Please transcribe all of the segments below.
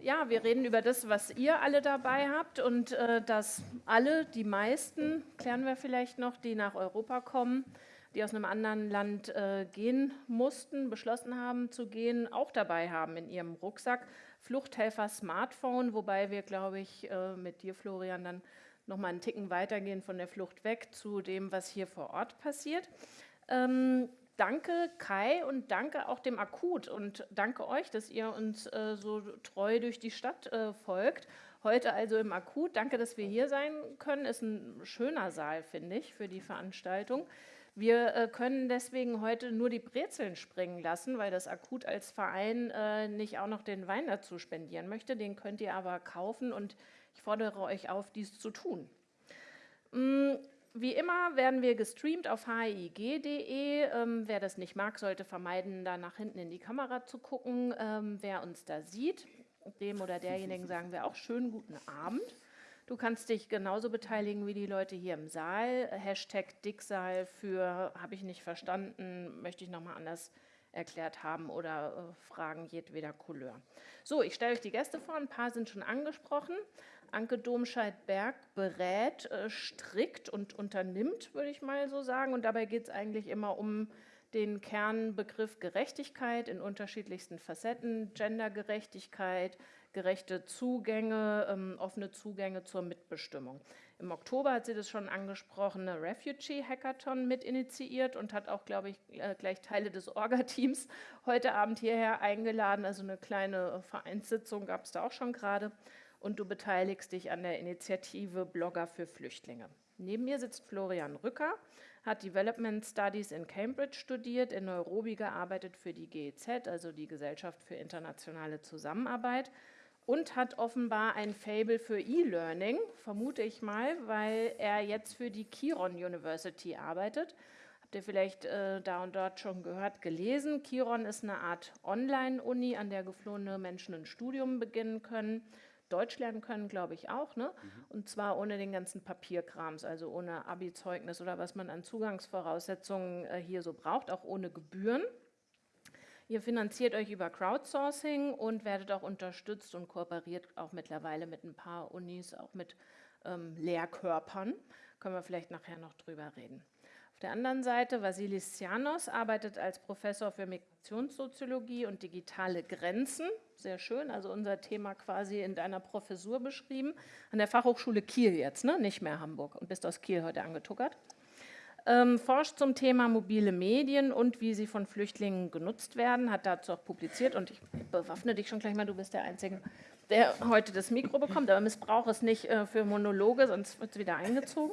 Ja, wir reden über das, was ihr alle dabei habt und äh, dass alle, die meisten, klären wir vielleicht noch, die nach Europa kommen, die aus einem anderen Land äh, gehen mussten, beschlossen haben zu gehen, auch dabei haben in ihrem Rucksack. Fluchthelfer Smartphone, wobei wir, glaube ich, äh, mit dir, Florian, dann nochmal einen Ticken weitergehen von der Flucht weg zu dem, was hier vor Ort passiert. Ähm, danke Kai und danke auch dem Akut und danke euch, dass ihr uns äh, so treu durch die Stadt äh, folgt. Heute also im Akut. Danke, dass wir hier sein können. Ist ein schöner Saal, finde ich, für die Veranstaltung. Wir äh, können deswegen heute nur die Brezeln springen lassen, weil das Akut als Verein äh, nicht auch noch den Wein dazu spendieren möchte. Den könnt ihr aber kaufen und ich fordere euch auf, dies zu tun. Mm, wie immer werden wir gestreamt auf hig.de. Ähm, wer das nicht mag, sollte vermeiden, da nach hinten in die Kamera zu gucken. Ähm, wer uns da sieht, dem oder derjenigen sagen wir auch schönen guten Abend. Du kannst dich genauso beteiligen wie die Leute hier im Saal. Hashtag Dicksaal für habe ich nicht verstanden, möchte ich nochmal anders erklärt haben oder äh, Fragen jedweder Couleur. So, ich stelle euch die Gäste vor, ein paar sind schon angesprochen. Anke Domscheit-Berg berät, äh, strickt und unternimmt, würde ich mal so sagen. Und dabei geht es eigentlich immer um den Kernbegriff Gerechtigkeit in unterschiedlichsten Facetten, Gendergerechtigkeit, gerechte Zugänge, ähm, offene Zugänge zur Mitbestimmung. Im Oktober hat sie das schon angesprochene Refugee Hackathon mit initiiert und hat auch, glaube ich, äh, gleich Teile des Orga-Teams heute Abend hierher eingeladen. Also eine kleine Vereinssitzung gab es da auch schon gerade und du beteiligst dich an der Initiative Blogger für Flüchtlinge. Neben mir sitzt Florian Rücker, hat Development Studies in Cambridge studiert, in Nairobi gearbeitet für die GEZ, also die Gesellschaft für internationale Zusammenarbeit, und hat offenbar ein Fable für E-Learning, vermute ich mal, weil er jetzt für die Kiron University arbeitet. Habt ihr vielleicht äh, da und dort schon gehört, gelesen. Kiron ist eine Art Online-Uni, an der geflohene Menschen ein Studium beginnen können Deutsch lernen können, glaube ich auch, ne? Mhm. Und zwar ohne den ganzen Papierkrams, also ohne Abi-Zeugnis oder was man an Zugangsvoraussetzungen äh, hier so braucht, auch ohne Gebühren. Ihr finanziert euch über Crowdsourcing und werdet auch unterstützt und kooperiert auch mittlerweile mit ein paar Unis, auch mit ähm, Lehrkörpern. Können wir vielleicht nachher noch drüber reden. Auf der anderen Seite, Vasilis Tsianos arbeitet als Professor für Migrationssoziologie und digitale Grenzen. Sehr schön, also unser Thema quasi in deiner Professur beschrieben. An der Fachhochschule Kiel jetzt, ne? nicht mehr Hamburg und bist aus Kiel heute angetuckert. Ähm, forscht zum Thema mobile Medien und wie sie von Flüchtlingen genutzt werden, hat dazu auch publiziert und ich bewaffne dich schon gleich mal, du bist der Einzige, der heute das Mikro bekommt, aber missbrauche es nicht äh, für Monologe, sonst wird es wieder eingezogen.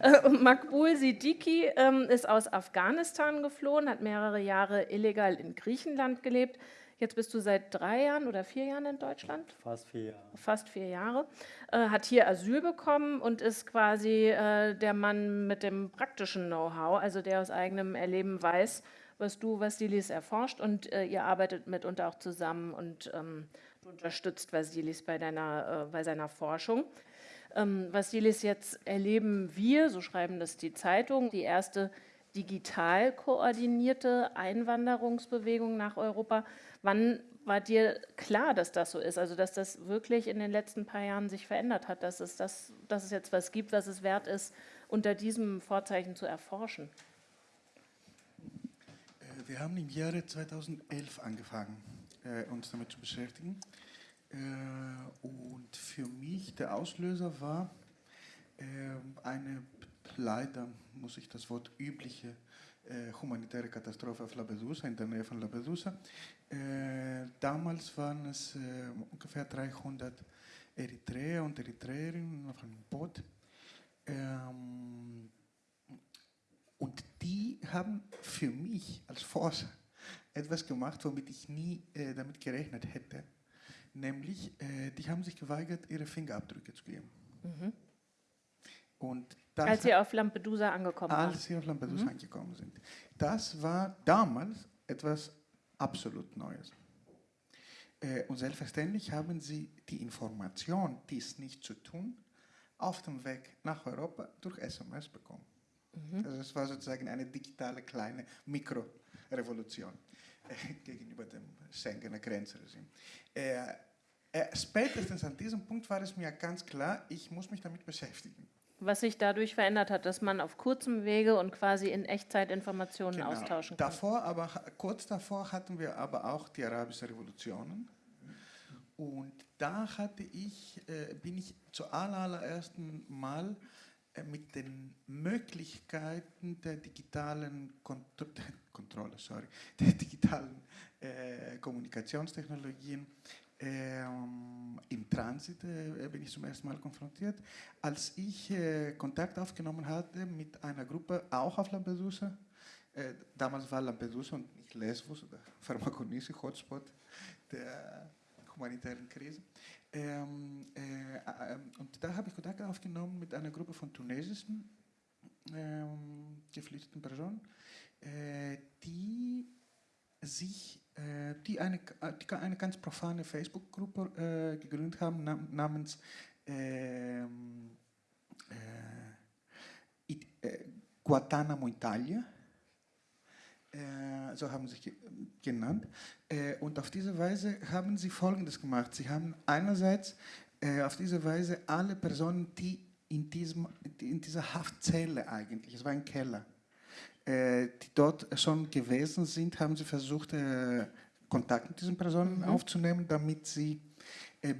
Äh, Makbul Siddiqui ähm, ist aus Afghanistan geflohen, hat mehrere Jahre illegal in Griechenland gelebt. Jetzt bist du seit drei Jahren oder vier Jahren in Deutschland? Fast vier Jahre. Fast vier Jahre. Äh, hat hier Asyl bekommen und ist quasi äh, der Mann mit dem praktischen Know-how, also der aus eigenem Erleben weiß, was du, Vasilis, erforscht und äh, ihr arbeitet mitunter auch zusammen und ähm, Du unterstützt Vasilis bei, deiner, äh, bei seiner Forschung. Ähm, Vasilis, jetzt erleben wir, so schreiben das die Zeitungen, die erste digital koordinierte Einwanderungsbewegung nach Europa. Wann war dir klar, dass das so ist? Also dass das wirklich in den letzten paar Jahren sich verändert hat, dass es, das, dass es jetzt was gibt, was es wert ist, unter diesem Vorzeichen zu erforschen? Äh, wir haben im Jahre 2011 angefangen äh, uns damit zu beschäftigen. Äh, und für mich der Auslöser war äh, eine leider, muss ich das Wort übliche äh, humanitäre Katastrophe auf Lampedusa, in der Nähe von Lampedusa. Äh, damals waren es äh, ungefähr 300 Eritreer und Eritreerinnen auf einem Boot. Ähm, und die haben für mich als Forscher etwas gemacht, womit ich nie äh, damit gerechnet hätte. Nämlich, äh, die haben sich geweigert, ihre Fingerabdrücke zu geben. Mhm. Und als sie auf Lampedusa angekommen sind. Als sie auf Lampedusa mhm. angekommen sind. Das war damals etwas absolut Neues. Äh, und selbstverständlich haben sie die Information, dies nicht zu tun, auf dem Weg nach Europa durch SMS bekommen. Mhm. Also es war sozusagen eine digitale kleine Mikrorevolution. gegenüber dem Schengener Grenzregime. Äh, Äh, spätestens an diesem Punkt war es mir ganz klar, ich muss mich damit beschäftigen. Was sich dadurch verändert hat, dass man auf kurzem Wege und quasi in Echtzeit Informationen Genau. austauschen kann. Davor, aber kurz davor hatten wir aber auch die arabische Revolutionen. Und da hatte ich, äh, bin ich zuallerersten Mal äh, mit den Möglichkeiten der digitalen Kontro Kontrolle, sorry, der digitalen äh, Kommunikationstechnologien ähm, im Transit äh, bin ich zum ersten Mal konfrontiert, als ich äh, Kontakt aufgenommen hatte mit einer Gruppe auch auf Lampedusa. Äh, damals war Lampedusa und nicht Lesbos oder Pharmakonisi, Hotspot der humanitären Krise. Ähm, äh, äh, und da habe ich Kontakt aufgenommen mit einer Gruppe von tunesischen ähm, geflüchteten Personen, äh, die sich, äh, die, eine, die eine ganz profane Facebook-Gruppe äh, gegründet haben nam namens ähm, äh, äh, Guantanamo Italia. Äh, so haben sie sich genannt. Äh, und auf diese Weise haben sie Folgendes gemacht. Sie haben einerseits äh, auf diese Weise alle Personen, die in, diesem, in dieser Haftzelle eigentlich, es war ein Keller, die dort schon gewesen sind, haben sie versucht, Kontakt mit diesen Personen mhm. aufzunehmen, damit sie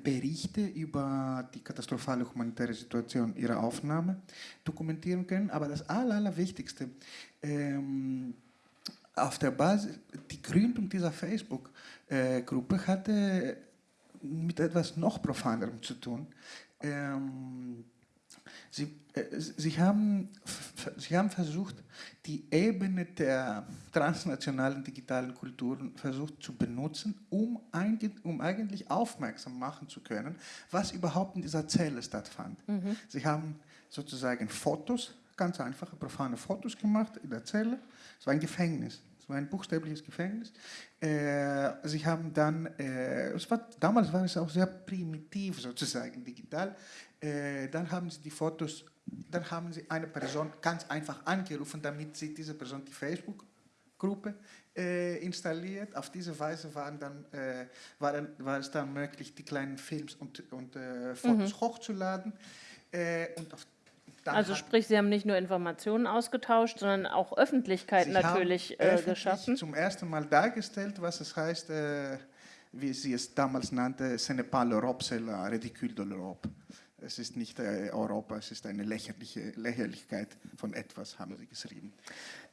Berichte über die katastrophale humanitäre Situation ihrer Aufnahme dokumentieren können. Aber das Aller, Allerwichtigste, ähm, auf der Basis, die Gründung dieser Facebook-Gruppe hatte mit etwas noch profanerem zu tun. Ähm, sie, äh, sie, haben, sie haben versucht, die Ebene der transnationalen digitalen Kulturen versucht zu benutzen, um, um eigentlich aufmerksam machen zu können, was überhaupt in dieser Zelle stattfand. Mhm. Sie haben sozusagen Fotos ganz einfache, profane Fotos gemacht in der Zelle. Es war ein Gefängnis. Es war ein buchstäbliches Gefängnis. Äh, sie haben dann, äh, es war, damals war es auch sehr primitiv sozusagen, digital. Äh, dann haben sie die Fotos, dann haben sie eine Person ganz einfach angerufen, damit sie diese Person die Facebook-Gruppe äh, installiert. Auf diese Weise waren dann, äh, war, dann, war es dann möglich, die kleinen Films und, und äh, Fotos mhm. hochzuladen. Äh, und auf dann also sprich, Sie haben nicht nur Informationen ausgetauscht, sondern auch Öffentlichkeit Sie natürlich äh, geschaffen. zum ersten Mal dargestellt, was es heißt, äh, wie sie es damals nannte, ce n'est pas l'Europe, c'est la ridicule de l'Europe. Es ist nicht äh, Europa, es ist eine lächerliche Lächerlichkeit von etwas, haben sie geschrieben.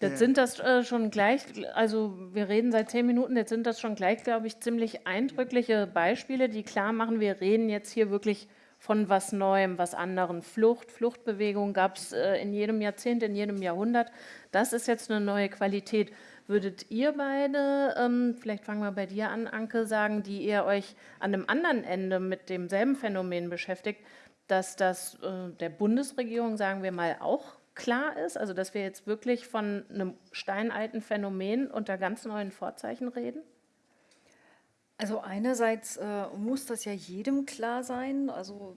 Jetzt sind das äh, schon gleich, also wir reden seit zehn Minuten, jetzt sind das schon gleich, glaube ich, ziemlich eindrückliche Beispiele, die klar machen, wir reden jetzt hier wirklich von was Neuem, was anderen. Flucht, Fluchtbewegung gab es äh, in jedem Jahrzehnt, in jedem Jahrhundert. Das ist jetzt eine neue Qualität. Würdet ihr beide, ähm, vielleicht fangen wir bei dir an, Anke, sagen, die ihr euch an einem anderen Ende mit demselben Phänomen beschäftigt, dass das äh, der Bundesregierung, sagen wir mal, auch klar ist, also dass wir jetzt wirklich von einem steinalten Phänomen unter ganz neuen Vorzeichen reden? Also einerseits äh, muss das ja jedem klar sein. Also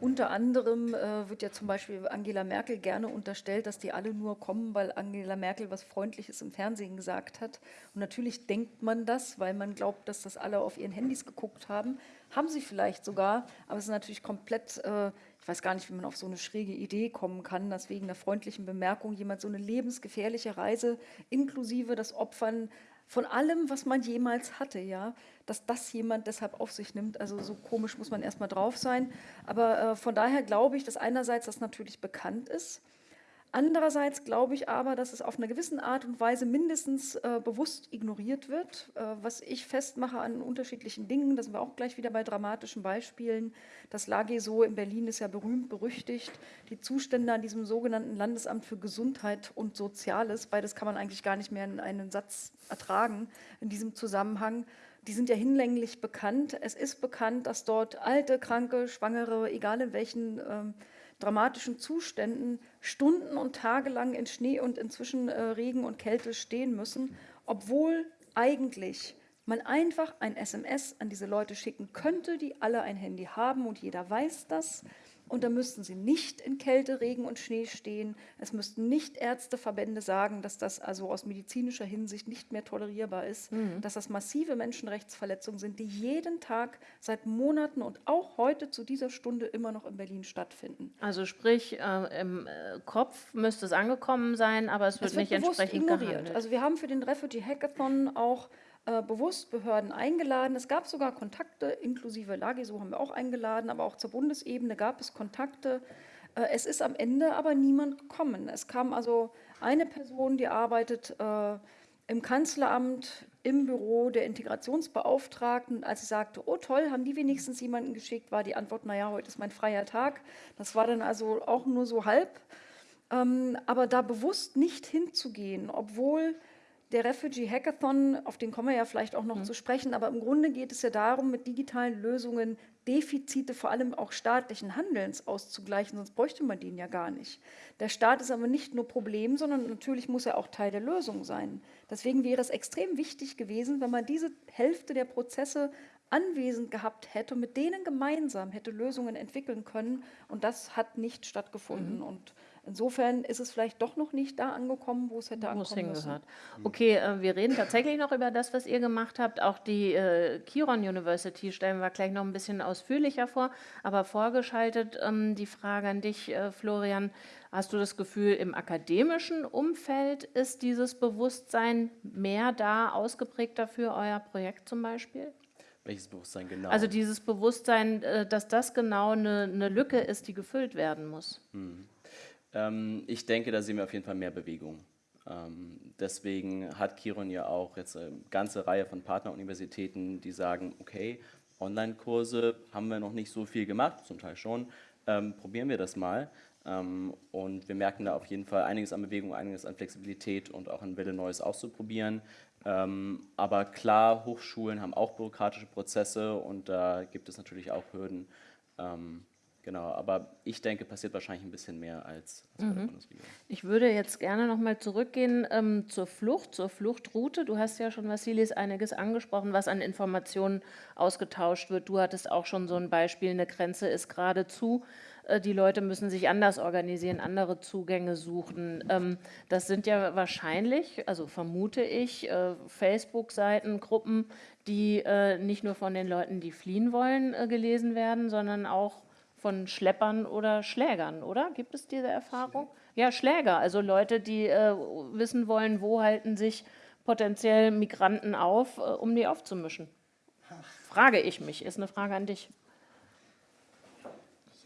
unter anderem äh, wird ja zum Beispiel Angela Merkel gerne unterstellt, dass die alle nur kommen, weil Angela Merkel was Freundliches im Fernsehen gesagt hat. Und natürlich denkt man das, weil man glaubt, dass das alle auf ihren Handys geguckt haben. Haben sie vielleicht sogar, aber es ist natürlich komplett, äh, ich weiß gar nicht, wie man auf so eine schräge Idee kommen kann, dass wegen einer freundlichen Bemerkung jemand so eine lebensgefährliche Reise inklusive das Opfern von allem, was man jemals hatte, ja, dass das jemand deshalb auf sich nimmt. Also so komisch muss man erstmal drauf sein. Aber äh, von daher glaube ich, dass einerseits das natürlich bekannt ist Andererseits glaube ich aber, dass es auf eine gewisse Art und Weise mindestens äh, bewusst ignoriert wird. Äh, was ich festmache an unterschiedlichen Dingen, da sind wir auch gleich wieder bei dramatischen Beispielen. Das so in Berlin ist ja berühmt, berüchtigt. Die Zustände an diesem sogenannten Landesamt für Gesundheit und Soziales, beides kann man eigentlich gar nicht mehr in einen Satz ertragen in diesem Zusammenhang. Die sind ja hinlänglich bekannt. Es ist bekannt, dass dort alte, kranke, Schwangere, egal in welchen ähm, dramatischen Zuständen Stunden und Tage lang in Schnee und inzwischen äh, Regen und Kälte stehen müssen, obwohl eigentlich man einfach ein SMS an diese Leute schicken könnte, die alle ein Handy haben und jeder weiß das. Und da müssten sie nicht in Kälte, Regen und Schnee stehen. Es müssten nicht Ärzteverbände sagen, dass das also aus medizinischer Hinsicht nicht mehr tolerierbar ist, mhm. dass das massive Menschenrechtsverletzungen sind, die jeden Tag seit Monaten und auch heute zu dieser Stunde immer noch in Berlin stattfinden. Also sprich, äh, im äh, Kopf müsste es angekommen sein, aber es wird, es wird nicht entsprechend ignoriert. Gehandelt. Also wir haben für den Refugee Hackathon auch äh, bewusst Behörden eingeladen. Es gab sogar Kontakte, inklusive LAGESO haben wir auch eingeladen, aber auch zur Bundesebene gab es Kontakte. Äh, es ist am Ende aber niemand gekommen. Es kam also eine Person, die arbeitet äh, im Kanzleramt, im Büro der Integrationsbeauftragten. Als sie sagte, oh toll, haben die wenigstens jemanden geschickt, war die Antwort, naja, heute ist mein freier Tag. Das war dann also auch nur so halb. Ähm, aber da bewusst nicht hinzugehen, obwohl der Refugee Hackathon, auf den kommen wir ja vielleicht auch noch mhm. zu sprechen, aber im Grunde geht es ja darum, mit digitalen Lösungen Defizite vor allem auch staatlichen Handelns auszugleichen, sonst bräuchte man den ja gar nicht. Der Staat ist aber nicht nur Problem, sondern natürlich muss er auch Teil der Lösung sein. Deswegen wäre es extrem wichtig gewesen, wenn man diese Hälfte der Prozesse anwesend gehabt hätte und mit denen gemeinsam hätte Lösungen entwickeln können. Und das hat nicht stattgefunden. Mhm. Und Insofern ist es vielleicht doch noch nicht da angekommen, wo es hätte ankommen müssen. Okay, äh, wir reden tatsächlich noch über das, was ihr gemacht habt. Auch die äh, Kiron University stellen wir gleich noch ein bisschen ausführlicher vor. Aber vorgeschaltet ähm, die Frage an dich, äh, Florian. Hast du das Gefühl, im akademischen Umfeld ist dieses Bewusstsein mehr da, ausgeprägter für euer Projekt zum Beispiel? Welches Bewusstsein genau? Also dieses Bewusstsein, äh, dass das genau eine, eine Lücke ist, die gefüllt werden muss. Hm. Ähm, ich denke, da sehen wir auf jeden Fall mehr Bewegung. Ähm, deswegen hat Kiron ja auch jetzt eine ganze Reihe von Partneruniversitäten, die sagen, okay, Online-Kurse haben wir noch nicht so viel gemacht, zum Teil schon, ähm, probieren wir das mal. Ähm, und wir merken da auf jeden Fall einiges an Bewegung, einiges an Flexibilität und auch an Wille, Neues auszuprobieren. Ähm, aber klar, Hochschulen haben auch bürokratische Prozesse und da gibt es natürlich auch Hürden. Genau, aber ich denke, passiert wahrscheinlich ein bisschen mehr als, als mhm. bei der mhm. Bundesregierung. Ich würde jetzt gerne nochmal zurückgehen ähm, zur Flucht, zur Fluchtroute. Du hast ja schon, Vassilis, einiges angesprochen, was an Informationen ausgetauscht wird. Du hattest auch schon so ein Beispiel, eine Grenze ist gerade zu. Äh, die Leute müssen sich anders organisieren, andere Zugänge suchen. Ähm, das sind ja wahrscheinlich, also vermute ich, äh, Facebook-Seiten, Gruppen, die äh, nicht nur von den Leuten, die fliehen wollen, gelesen werden, sondern auch von Schleppern oder Schlägern, oder? Gibt es diese Erfahrung? Ja, Schläger, also Leute, die äh, wissen wollen, wo halten sich potenziell Migranten auf, äh, um die aufzumischen. Frage ich mich, ist eine Frage an dich.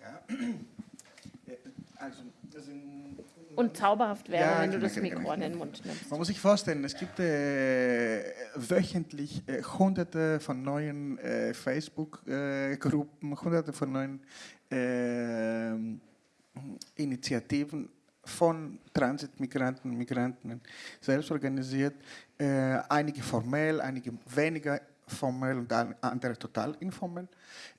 Ja, äh, also und zauberhaft wäre, ja, wenn du das Mikro an den Mund nimmst. Man muss sich vorstellen, es gibt äh, wöchentlich äh, hunderte von neuen äh, Facebook-Gruppen, hunderte von neuen äh, Initiativen von Transitmigranten und Migranten selbst organisiert, äh, einige formell, einige weniger formell und andere total informell,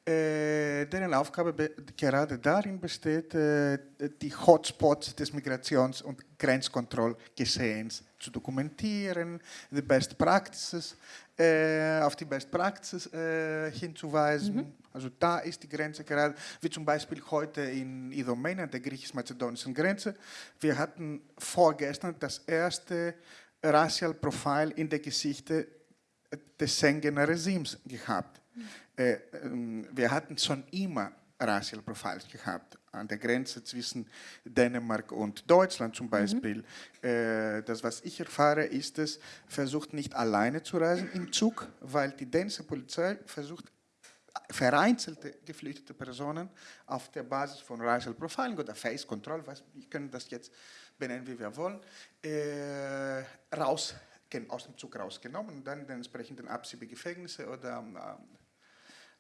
äh, deren Aufgabe gerade darin besteht, äh, die Hotspots des Migrations- und Grenzkontrollgeschehens zu dokumentieren, die Best Practices, äh, auf die Best Practices äh, hinzuweisen. Mhm. Also da ist die Grenze gerade, wie zum Beispiel heute in Idomeni, an der griechisch-mazedonischen Grenze. Wir hatten vorgestern das erste Racial Profile in der Geschichte des Schengener Regimes gehabt. Äh, ähm, wir hatten schon immer Racial Profiles gehabt, an der Grenze zwischen Dänemark und Deutschland zum Beispiel. Mhm. Äh, das, was ich erfahre, ist es, versucht nicht alleine zu reisen im Zug, weil die dänische Polizei versucht, vereinzelte geflüchtete Personen auf der Basis von Racial Profiling oder Face Control, was, wir können das jetzt benennen, wie wir wollen, äh, raus aus dem Zug rausgenommen und dann in den entsprechenden Absiebegefängnisse oder äh,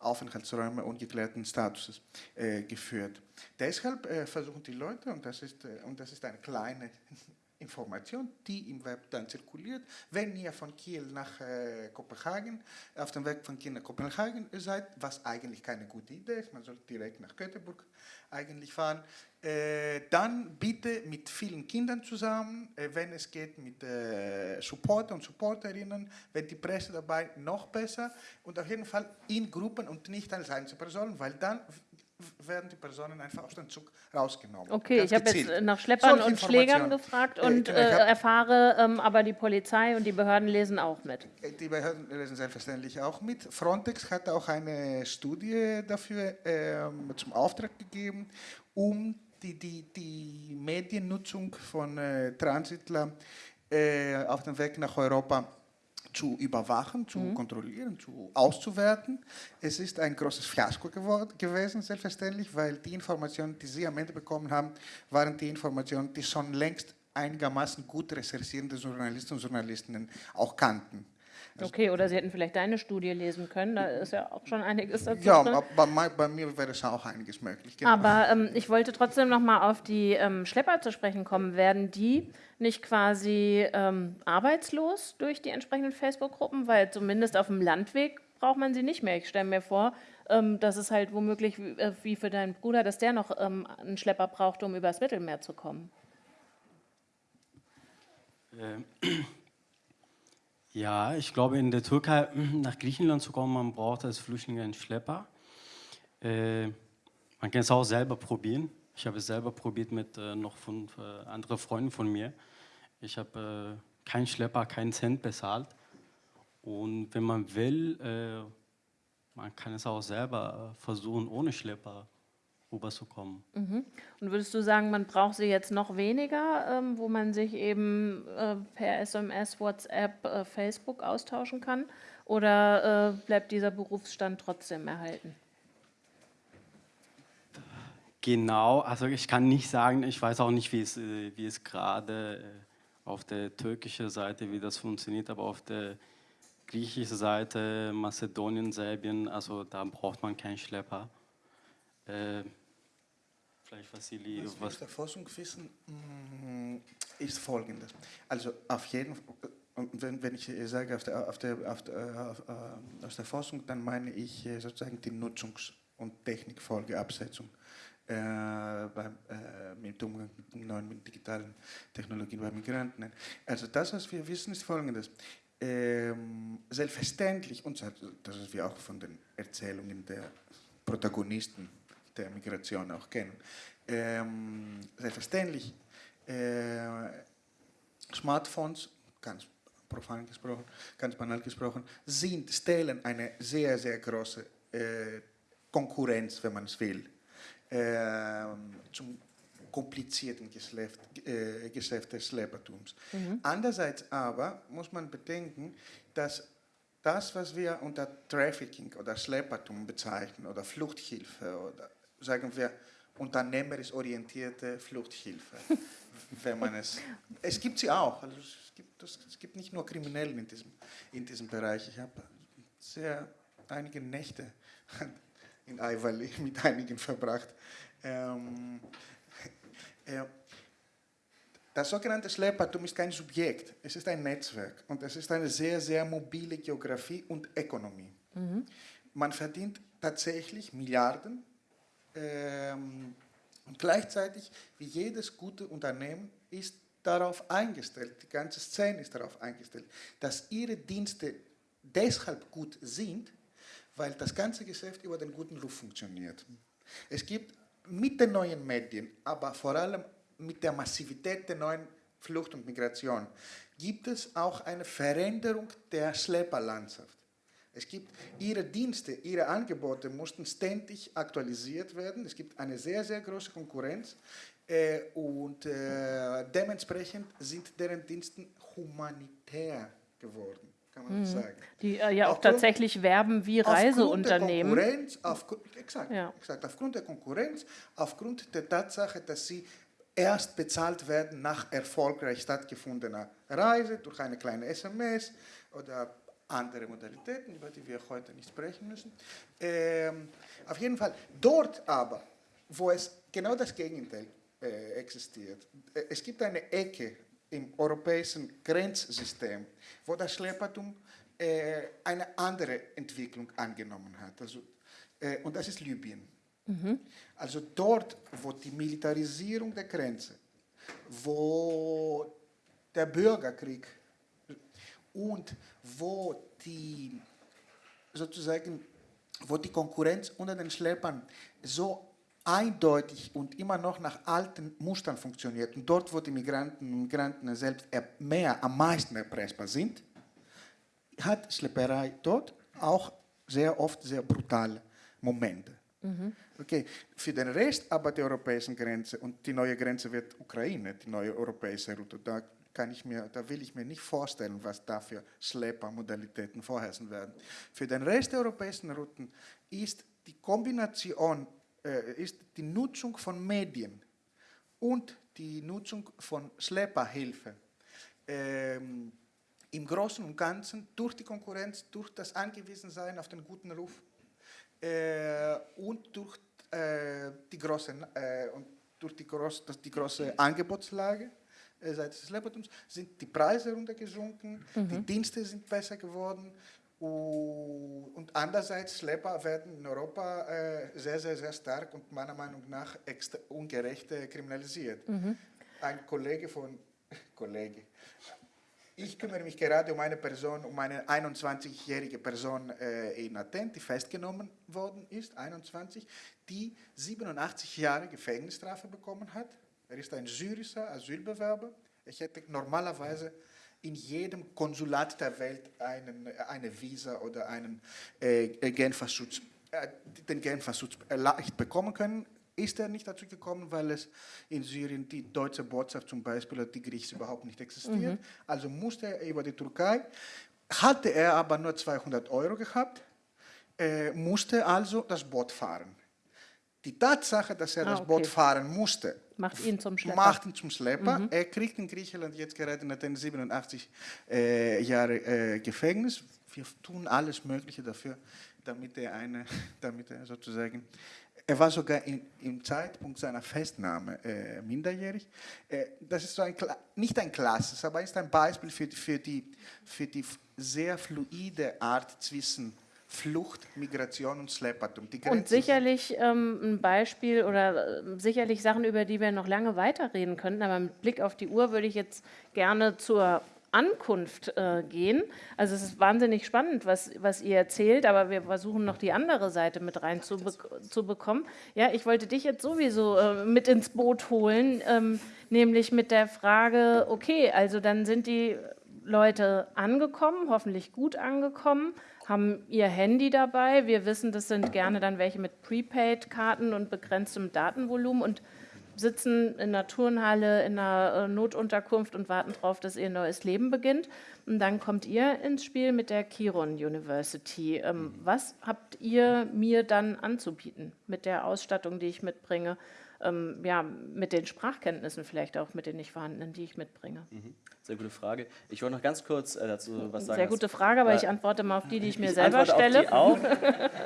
Aufenthaltsräume ungeklärten Statuses äh, geführt. Deshalb äh, versuchen die Leute, und das ist, äh, und das ist eine kleine Information, die im Web dann zirkuliert, wenn ihr von Kiel nach äh, Kopenhagen, auf dem Weg von Kiel nach Kopenhagen seid, was eigentlich keine gute Idee ist, man sollte direkt nach Göteborg eigentlich fahren, äh, dann bitte mit vielen Kindern zusammen, äh, wenn es geht mit äh, Supporter und Supporterinnen, wenn die Presse dabei, noch besser. Und auf jeden Fall in Gruppen und nicht als Einzelpersonen, weil dann werden die Personen einfach aus dem Zug rausgenommen. Okay, Ganz ich habe jetzt äh, nach Schleppern Solche und Schlägern gefragt Äh, und äh, erfahre, ähm, aber die Polizei und die Behörden lesen auch mit. Die Behörden lesen selbstverständlich auch mit. Frontex hat auch eine Studie dafür ähm, zum Auftrag gegeben, um die, die, die Mediennutzung von äh, Transitlern äh, auf dem Weg nach Europa zu überwachen, zu kontrollieren, zu auszuwerten. Es ist ein großes Fiasko geworden, gewesen, selbstverständlich, weil die Informationen, die Sie am Ende bekommen haben, waren die Informationen, die schon längst einigermaßen gut recherchierende Journalisten und Journalistinnen auch kannten. Okay, oder Sie hätten vielleicht deine Studie lesen können, da ist ja auch schon einiges dazu Ja, drin. bei, bei mir wäre es auch einiges möglich. genau. Aber ähm, ich wollte trotzdem noch mal auf die ähm, Schlepper zu sprechen kommen. Werden die nicht quasi ähm, arbeitslos durch die entsprechenden Facebook-Gruppen? Weil zumindest auf dem Landweg braucht man sie nicht mehr. Ich stelle mir vor, ähm, dass es halt womöglich wie, äh, wie für deinen Bruder, dass der noch ähm, einen Schlepper braucht, um übers Mittelmeer zu kommen. Ähm, Ja, ich glaube, in der Türkei nach Griechenland zu kommen, man braucht als Flüchtling einen Schlepper. Äh, man kann es auch selber probieren. Ich habe es selber probiert mit äh, noch fünf äh, anderen Freunden von mir. Ich habe äh, keinen Schlepper, keinen Cent bezahlt. Und wenn man will, äh, man kann es auch selber äh, versuchen, ohne Schlepper rüberzukommen. Und würdest du sagen, man braucht sie jetzt noch weniger, ähm, wo man sich eben äh, per SMS, WhatsApp, äh, Facebook austauschen kann? Oder äh, bleibt dieser Berufsstand trotzdem erhalten? Genau, also ich kann nicht sagen, ich weiß auch nicht, wie es, äh, wie es gerade äh, auf der türkischen Seite, wie das funktioniert, aber auf der griechischen Seite, Mazedonien, Serbien, also da braucht man keinen Schlepper. Äh, vielleicht Vassili, Was wir aus was, der Forschung wissen, mm, ist folgendes. Also auf jeden Fall, wenn, wenn ich sage auf der, auf der, auf der, auf, äh, aus der Forschung, dann meine ich äh, sozusagen die Nutzungs- und Technikfolgeabsetzung äh, beim, äh, mit Umgang mit neuen mit digitalen Technologien bei Migranten. Also das, was wir wissen, ist folgendes. Ähm, selbstverständlich, und das ist wir auch von den Erzählungen der Protagonisten der Migration auch kennen, ähm, selbstverständlich äh, Smartphones, ganz profan gesprochen, ganz banal gesprochen, sind, stellen eine sehr, sehr große äh, Konkurrenz, wenn man es will, ähm, zum komplizierten Geschäft, äh, Geschäft des Schleppertums. Andererseits aber muss man bedenken, dass das, was wir unter Trafficking oder Schleppertum bezeichnen oder Fluchthilfe oder sagen wir unternehmerisch orientierte Fluchthilfe, wenn man es. Es gibt sie auch. Also es, gibt, es gibt nicht nur Kriminellen in diesem, in diesem Bereich. Ich habe sehr einige Nächte in Aiwali mit einigen verbracht. Ähm, äh, das sogenannte Schleppertum ist kein Subjekt, es ist ein Netzwerk und es ist eine sehr, sehr mobile Geografie und Ökonomie. Man verdient tatsächlich Milliarden ähm, und gleichzeitig, wie jedes gute Unternehmen, ist darauf eingestellt, die ganze Szene ist darauf eingestellt, dass ihre Dienste deshalb gut sind, weil das ganze Geschäft über den guten Ruf funktioniert. Es gibt mit den neuen Medien, aber vor allem mit der Massivität der neuen Flucht und Migration, gibt es auch eine Veränderung der Schlepperlandschaft. Es gibt ihre Dienste, ihre Angebote mussten ständig aktualisiert werden. Es gibt eine sehr, sehr große Konkurrenz äh, und äh, dementsprechend sind deren Dienste humanitär geworden, kann man sagen. Die äh, ja auch Aufgrund- tatsächlich werben wie Aufgrund der Reiseunternehmen. Konkurrenz, aufgrund, exakt, Ja. exakt, aufgrund der Konkurrenz, aufgrund der Tatsache, dass sie erst bezahlt werden nach erfolgreich stattgefundener Reise durch eine kleine SMS oder andere Modalitäten, über die wir heute nicht sprechen müssen. Ähm, auf jeden Fall, dort aber, wo es genau das Gegenteil äh, existiert, äh, es gibt eine Ecke im europäischen Grenzsystem, wo das Schleppertum äh, eine andere Entwicklung angenommen hat. Also, äh, und das ist Libyen. Also dort, wo die Militarisierung der Grenze, wo der Bürgerkrieg und wo die sozusagen, wo die Konkurrenz unter den Schleppern so eindeutig und immer noch nach alten Mustern funktioniert und dort, wo die Migranten und Migranten selbst mehr, am meisten erpressbar sind, hat Schlepperei dort auch sehr oft sehr brutale Momente. Mhm. Okay, für den Rest aber der europäischen Grenze und die neue Grenze wird Ukraine, die neue europäische Route, da kann ich mir, da will ich mir nicht vorstellen, was da für Schleppermodalitäten vorherrschen werden. Für den Rest der europäischen Routen ist die Kombination äh, ist die Nutzung von Medien und die Nutzung von Schlepperhilfe ähm, im Großen und Ganzen durch die Konkurrenz, durch das Angewiesensein auf den guten Ruf äh, und durch äh, die große, äh, und durch die, groß, die große Angebotslage äh, seitens des Schleppertums sind die Preise runtergesunken, mhm. die Dienste sind besser geworden, und andererseits, Schlepper werden in Europa äh, sehr, sehr, sehr stark und meiner Meinung nach extra ungerecht kriminalisiert. Mhm. Ein Kollege von, Kollege, ich kümmere mich gerade um eine Person, um eine 21-jährige Person äh, in Athen, die festgenommen worden ist, 21, die 87 Jahre Gefängnisstrafe bekommen hat. Er ist ein syrischer Asylbewerber. Ich hätte normalerweise in jedem Konsulat der Welt einen, eine Visa oder einen äh, Genfer Schutz, äh, den Genfer Schutz leicht bekommen können. Ist er nicht dazu gekommen, weil es in Syrien die deutsche Botschaft zum Beispiel oder die griechische überhaupt nicht existiert. Mhm. Also musste er über die Türkei. Hatte er aber nur 200 Euro gehabt, äh, musste also das Boot fahren. Die Tatsache, dass er ah, das okay. Boot fahren musste, macht ihn zum Schlepper. Macht ihn zum Schlepper. Mhm. Er kriegt in Griechenland jetzt gerade nach den 87 äh, Jahre äh, Gefängnis. Wir tun alles Mögliche dafür, damit er eine, damit er sozusagen er war sogar in, im Zeitpunkt seiner Festnahme äh, minderjährig. Äh, das ist so ein, nicht ein klassisches, aber ist ein Beispiel für, für, die, für die sehr fluide Art zwischen Flucht, Migration und Schleppertum. und sicherlich ähm, ein Beispiel oder äh, sicherlich Sachen, über die wir noch lange weiterreden könnten, aber mit Blick auf die Uhr würde ich jetzt gerne zur Ankunft äh, gehen. Also es ist wahnsinnig spannend, was, was ihr erzählt, aber wir versuchen noch die andere Seite mit rein zu, be zu bekommen. Ja, ich wollte dich jetzt sowieso äh, mit ins Boot holen, ähm, nämlich mit der Frage, okay, also dann sind die Leute angekommen, hoffentlich gut angekommen, haben ihr Handy dabei. Wir wissen, das sind gerne dann welche mit Prepaid-Karten und begrenztem Datenvolumen und sitzen in einer Turnhalle, in einer äh, Notunterkunft und warten darauf, dass ihr neues Leben beginnt. Und dann kommt ihr ins Spiel mit der Kiron University. Ähm, was habt ihr mir dann anzubieten mit der Ausstattung, die ich mitbringe? Ähm, ja, mit den Sprachkenntnissen vielleicht auch, mit den nicht vorhandenen, die ich mitbringe? Mhm. Sehr gute Frage. Ich wollte noch ganz kurz äh, dazu was sagen. Sehr gute Frage, aber äh, ich antworte mal auf die, die ich mir ich selber stelle. Auch.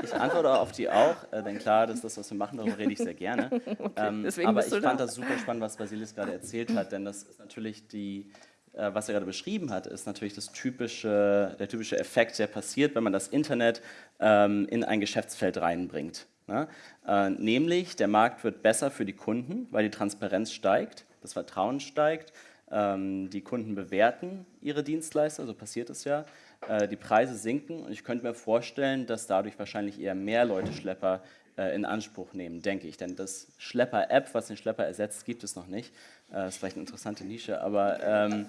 Ich antworte auf die auch, äh, denn klar, das ist das, was wir machen, darüber rede ich sehr gerne. okay, ähm, aber ich fand da. das super spannend, was Basilis gerade erzählt hat, denn das ist natürlich die, äh, was er gerade beschrieben hat, ist natürlich das typische, der typische Effekt, der passiert, wenn man das Internet ähm, in ein Geschäftsfeld reinbringt. Ne? Äh, nämlich, der Markt wird besser für die Kunden, weil die Transparenz steigt, das Vertrauen steigt, ähm, die Kunden bewerten ihre Dienstleister, so passiert es ja, äh, die Preise sinken und ich könnte mir vorstellen, dass dadurch wahrscheinlich eher mehr Leute Schlepper äh, in Anspruch nehmen, denke ich. Denn das Schlepper-App, was den Schlepper ersetzt, gibt es noch nicht. Das äh, ist vielleicht eine interessante Nische, aber ähm,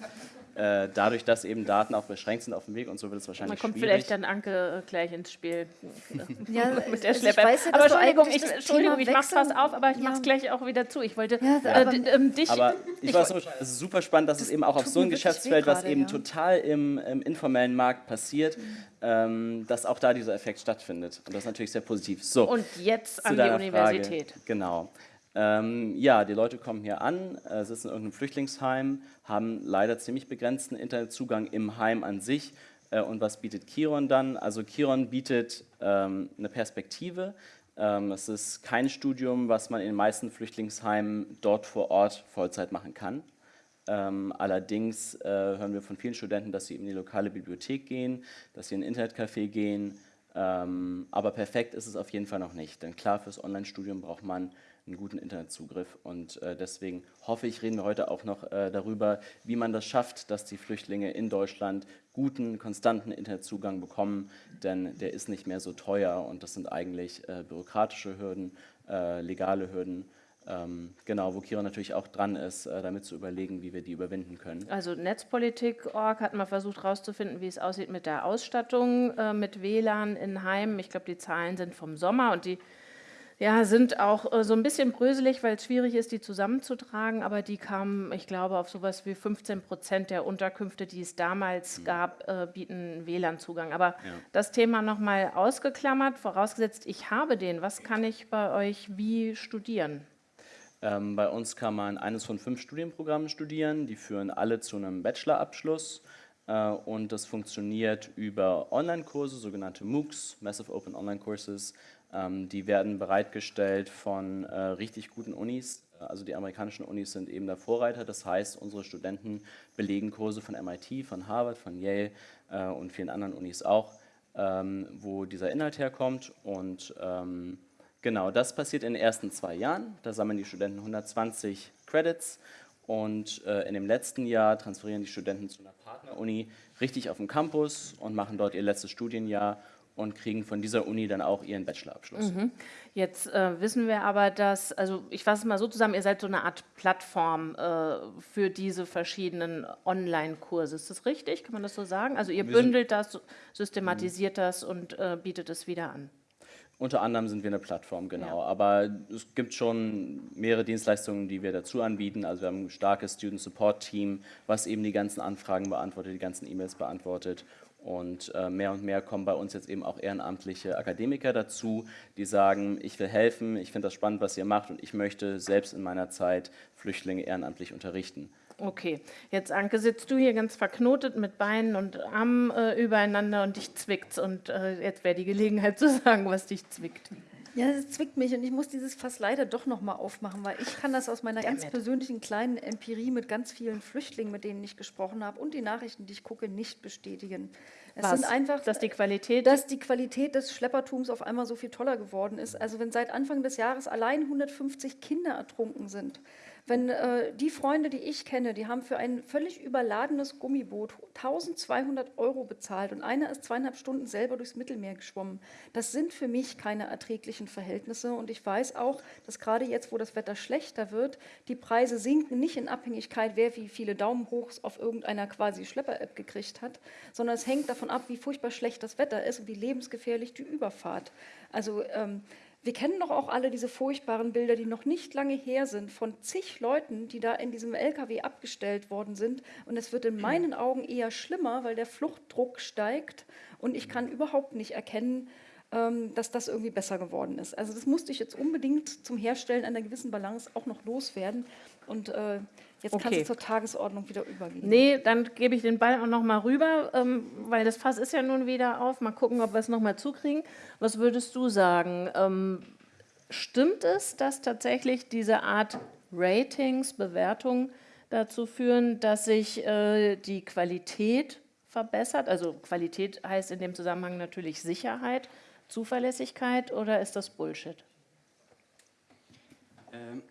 äh, dadurch, dass eben Daten auch beschränkt sind auf dem Weg und so wird es wahrscheinlich Man kommt schwierig. vielleicht dann Anke äh, gleich ins Spiel ja, mit der also Schlepper. Ich ja, aber Entschuldigung, ich, Entschuldigung, ich mach's fast auf, aber ich ja. mach's gleich auch wieder zu. Ich wollte ja, äh, ähm, dich... Aber ich, ich war so, es ist super spannend, dass es eben auch auf so ein Geschäftsfeld, was eben total im, im, informellen Markt passiert, mhm. ähm, dass auch da dieser Effekt stattfindet. Und das ist natürlich sehr positiv. So, und jetzt an die Universität. Frage. Genau. Ähm, ja, die Leute kommen hier an, äh, sitzen in irgendeinem Flüchtlingsheim, haben leider ziemlich begrenzten Internetzugang im Heim an sich. Äh, und was bietet Kiron dann? Also Kiron bietet ähm, eine Perspektive. Ähm, es ist kein Studium, was man in den meisten Flüchtlingsheimen dort vor Ort Vollzeit machen kann. Ähm, allerdings äh, hören wir von vielen Studenten, dass sie in die lokale Bibliothek gehen, dass sie in ein Internetcafé gehen, Ähm, aber perfekt ist es auf jeden Fall noch nicht, denn klar, fürs Online-Studium braucht man einen guten Internetzugriff und äh, deswegen hoffe ich, reden wir heute auch noch äh, darüber, wie man das schafft, dass die Flüchtlinge in Deutschland guten, konstanten Internetzugang bekommen, denn der ist nicht mehr so teuer und das sind eigentlich äh, bürokratische Hürden, äh, legale Hürden, ähm, genau, wo Kira natürlich auch dran ist, äh, damit zu überlegen, wie wir die überwinden können. Also Netzpolitik.org hat mal versucht herauszufinden, wie es aussieht mit der Ausstattung äh, mit WLAN in Heimen. Ich glaube, die Zahlen sind vom Sommer und die ja, sind auch äh, so ein bisschen bröselig, weil es schwierig ist, die zusammenzutragen, aber die kamen, ich glaube, auf sowas wie 15 Prozent der Unterkünfte, die es damals mhm. gab, äh, bieten WLAN-Zugang. Aber ja. das Thema nochmal ausgeklammert, vorausgesetzt, ich habe den, was kann ich bei euch wie studieren? Ähm, bei uns kann man eines von fünf Studienprogrammen studieren, die führen alle zu einem Bachelorabschluss äh, und das funktioniert über Online-Kurse, sogenannte MOOCs, Massive Open Online Courses. Ähm, die werden bereitgestellt von äh, richtig guten Unis, also die amerikanischen Unis sind eben der Vorreiter, das heißt, unsere Studenten belegen Kurse von MIT, von Harvard, von Yale äh, und vielen anderen Unis auch, ähm, wo dieser Inhalt herkommt. Und ähm, Genau, das passiert in den ersten zwei Jahren. Da sammeln die Studenten 120 Credits. Und äh, in dem letzten Jahr transferieren die Studenten zu einer Partneruni richtig auf dem Campus und machen dort ihr letztes Studienjahr und kriegen von dieser Uni dann auch ihren Bachelorabschluss. Mhm. Jetzt äh, wissen wir aber, dass, also ich fasse es mal so zusammen, ihr seid so eine Art Plattform äh, für diese verschiedenen Online-Kurse. Ist das richtig? Kann man das so sagen? Also ihr bündelt das, systematisiert das und äh, bietet es wieder an. Unter anderem sind wir eine Plattform, genau. Ja. Aber es gibt schon mehrere Dienstleistungen, die wir dazu anbieten. Also wir haben ein starkes Student Support Team, was eben die ganzen Anfragen beantwortet, die ganzen E-Mails beantwortet. Und äh, mehr und mehr kommen bei uns jetzt eben auch ehrenamtliche Akademiker dazu, die sagen, ich will helfen, ich finde das spannend, was ihr macht und ich möchte selbst in meiner Zeit Flüchtlinge ehrenamtlich unterrichten. Okay, jetzt Anke, sitzt du hier ganz verknotet mit Beinen und Armen äh, übereinander und dich zwickt's. Und äh, jetzt wäre die Gelegenheit zu sagen, was dich zwickt. Ja, es zwickt mich und ich muss dieses Fass leider doch noch mal aufmachen, weil ich kann das aus meiner ganz persönlichen kleinen Empirie mit ganz vielen Flüchtlingen, mit denen ich gesprochen habe und die Nachrichten, die ich gucke, nicht bestätigen. Es Was? sind einfach, dass die Qualität, dass die Qualität des Schleppertums auf einmal so viel toller geworden ist. Also wenn seit Anfang des Jahres allein 150 Kinder ertrunken sind, wenn äh, die Freunde, die ich kenne, die haben für ein völlig überladenes Gummiboot 1200 Euro bezahlt und einer ist zweieinhalb Stunden selber durchs Mittelmeer geschwommen. Das sind für mich keine erträglichen Verhältnisse und ich weiß auch, dass gerade jetzt, wo das Wetter schlechter wird, die Preise sinken nicht in Abhängigkeit, wer wie viele Daumen hoch auf irgendeiner quasi Schlepper-App gekriegt hat, sondern es hängt davon ab, wie furchtbar schlecht das Wetter ist und wie lebensgefährlich die Überfahrt. Also ähm, wir kennen doch auch alle diese furchtbaren Bilder, die noch nicht lange her sind, von zig Leuten, die da in diesem LKW abgestellt worden sind. Und es wird in meinen Augen eher schlimmer, weil der Fluchtdruck steigt und ich kann überhaupt nicht erkennen, ähm, dass das irgendwie besser geworden ist. Also das musste ich jetzt unbedingt zum Herstellen einer gewissen Balance auch noch loswerden. Und äh, Jetzt okay. kannst du zur Tagesordnung wieder übergehen. Nee, dann gebe ich den Ball auch noch mal rüber, ähm, weil das Fass ist ja nun wieder auf. Mal gucken, ob wir es noch mal zukriegen. Was würdest du sagen? Ähm, stimmt es, dass tatsächlich diese Art Ratings, Bewertung dazu führen, dass sich äh, die Qualität verbessert? Also Qualität heißt in dem Zusammenhang natürlich Sicherheit, Zuverlässigkeit oder ist das Bullshit? Ähm.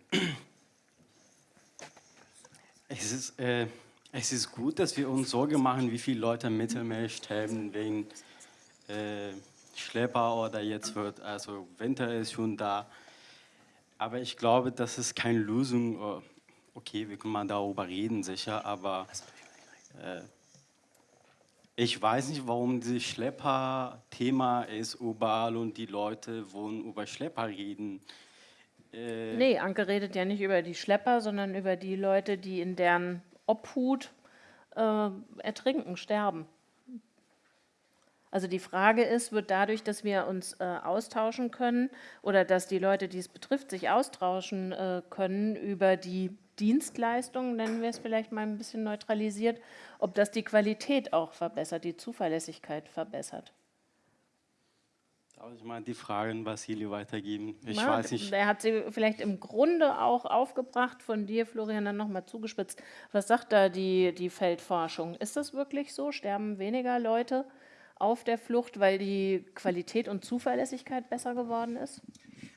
Es ist, äh, es ist gut, dass wir uns Sorge machen, wie viele Leute im Mittelmeer sterben wegen äh, Schlepper oder jetzt wird, also Winter ist schon da. Aber ich glaube, das ist keine Lösung. Äh, okay, wir können mal darüber reden, sicher, aber äh, ich weiß nicht, warum dieses Schlepper-Thema ist überall und die Leute wollen über Schlepper reden. Äh nee, Anke redet ja nicht über die Schlepper, sondern über die Leute, die in deren Obhut äh, ertrinken, sterben. Also die Frage ist, wird dadurch, dass wir uns äh, austauschen können oder dass die Leute, die es betrifft, sich austauschen äh, können über die Dienstleistungen, nennen wir es vielleicht mal ein bisschen neutralisiert, ob das die Qualität auch verbessert, die Zuverlässigkeit verbessert. Darf ich mal die Fragen Vasili weitergeben? Ich ja, weiß nicht. Er hat sie vielleicht im Grunde auch aufgebracht, von dir, Florian, dann nochmal zugespitzt. Was sagt da die, die Feldforschung? Ist das wirklich so? Sterben weniger Leute auf der Flucht, weil die Qualität und Zuverlässigkeit besser geworden ist?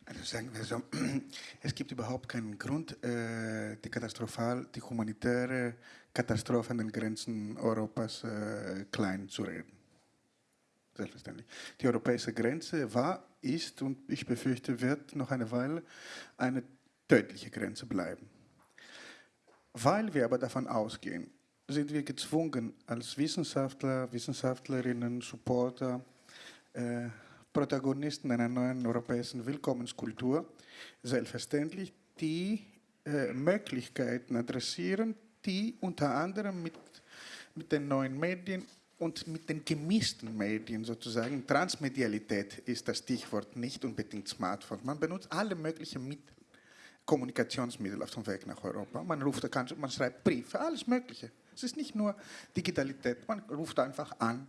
Also sagen wir so, es gibt überhaupt keinen Grund, äh, die katastrophal, die humanitäre Katastrophe an den Grenzen Europas äh, klein zu reden. Selbstverständlich. Die europäische Grenze war, ist und ich befürchte, wird noch eine Weile eine tödliche Grenze bleiben. Weil wir aber davon ausgehen, sind wir gezwungen, als Wissenschaftler, Wissenschaftlerinnen, Supporter, äh, Protagonisten einer neuen europäischen Willkommenskultur, selbstverständlich die äh, Möglichkeiten adressieren, die unter anderem mit, mit den neuen Medien und mit den gemischten Medien sozusagen, Transmedialität ist das Stichwort, nicht unbedingt Smartphone. Man benutzt alle möglichen Mittel, Kommunikationsmittel auf dem Weg nach Europa. Man ruft, man schreibt Briefe, alles Mögliche. Es ist nicht nur Digitalität, man ruft einfach an.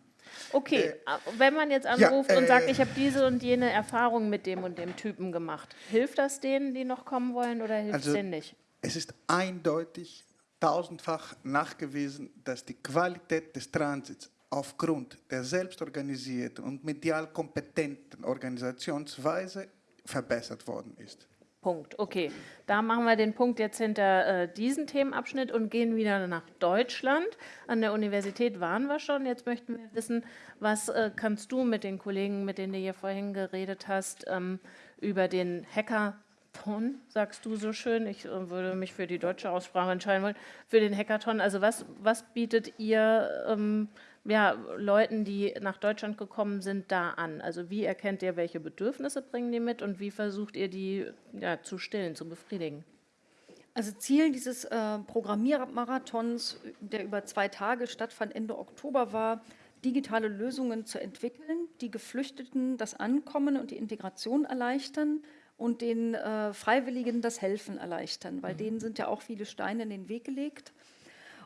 Okay, äh, wenn man jetzt anruft ja, äh, und sagt, ich habe diese und jene Erfahrung mit dem und dem Typen gemacht, hilft das denen, die noch kommen wollen oder hilft also, es denen nicht? Es ist eindeutig tausendfach nachgewiesen, dass die Qualität des Transits aufgrund der selbstorganisierten und medial kompetenten Organisationsweise verbessert worden ist. Punkt. Okay, da machen wir den Punkt jetzt hinter äh, diesen Themenabschnitt und gehen wieder nach Deutschland. An der Universität waren wir schon. Jetzt möchten wir wissen, was äh, kannst du mit den Kollegen, mit denen du hier vorhin geredet hast, ähm, über den Hackathon, sagst du so schön. Ich äh, würde mich für die deutsche Aussprache entscheiden wollen. Für den Hackathon, also was, was bietet ihr ähm, ja, Leuten, die nach Deutschland gekommen sind, da an? Also wie erkennt ihr, welche Bedürfnisse bringen die mit und wie versucht ihr die ja, zu stillen, zu befriedigen? Also Ziel dieses äh, Programmiermarathons, der über zwei Tage stattfand, Ende Oktober war, digitale Lösungen zu entwickeln, die Geflüchteten das Ankommen und die Integration erleichtern und den äh, Freiwilligen das Helfen erleichtern, weil mhm. denen sind ja auch viele Steine in den Weg gelegt.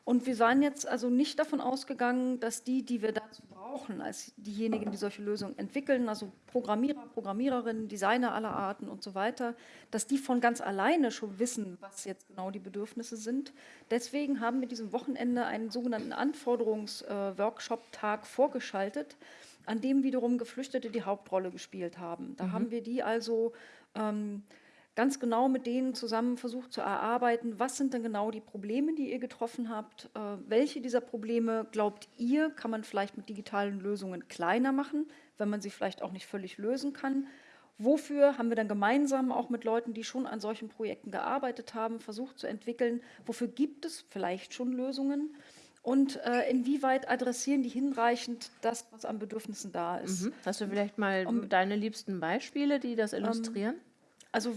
Und wir waren jetzt also nicht davon ausgegangen, dass die, die wir dazu brauchen, als diejenigen, die solche Lösungen entwickeln, also Programmierer, Programmiererinnen, Designer aller Arten und so weiter, dass die von ganz alleine schon wissen, was jetzt genau die Bedürfnisse sind. Deswegen haben wir diesem Wochenende einen sogenannten Anforderungsworkshop-Tag vorgeschaltet, an dem wiederum Geflüchtete die Hauptrolle gespielt haben. Da mhm. haben wir die also ähm, ganz genau mit denen zusammen versucht zu erarbeiten, was sind denn genau die Probleme, die ihr getroffen habt, äh, welche dieser Probleme glaubt ihr, kann man vielleicht mit digitalen Lösungen kleiner machen, wenn man sie vielleicht auch nicht völlig lösen kann. Wofür haben wir dann gemeinsam auch mit Leuten, die schon an solchen Projekten gearbeitet haben, versucht zu entwickeln, wofür gibt es vielleicht schon Lösungen? und äh, inwieweit adressieren die hinreichend das, was an Bedürfnissen da ist. Mhm. Hast du vielleicht mal um, deine liebsten Beispiele, die das illustrieren? Ähm, also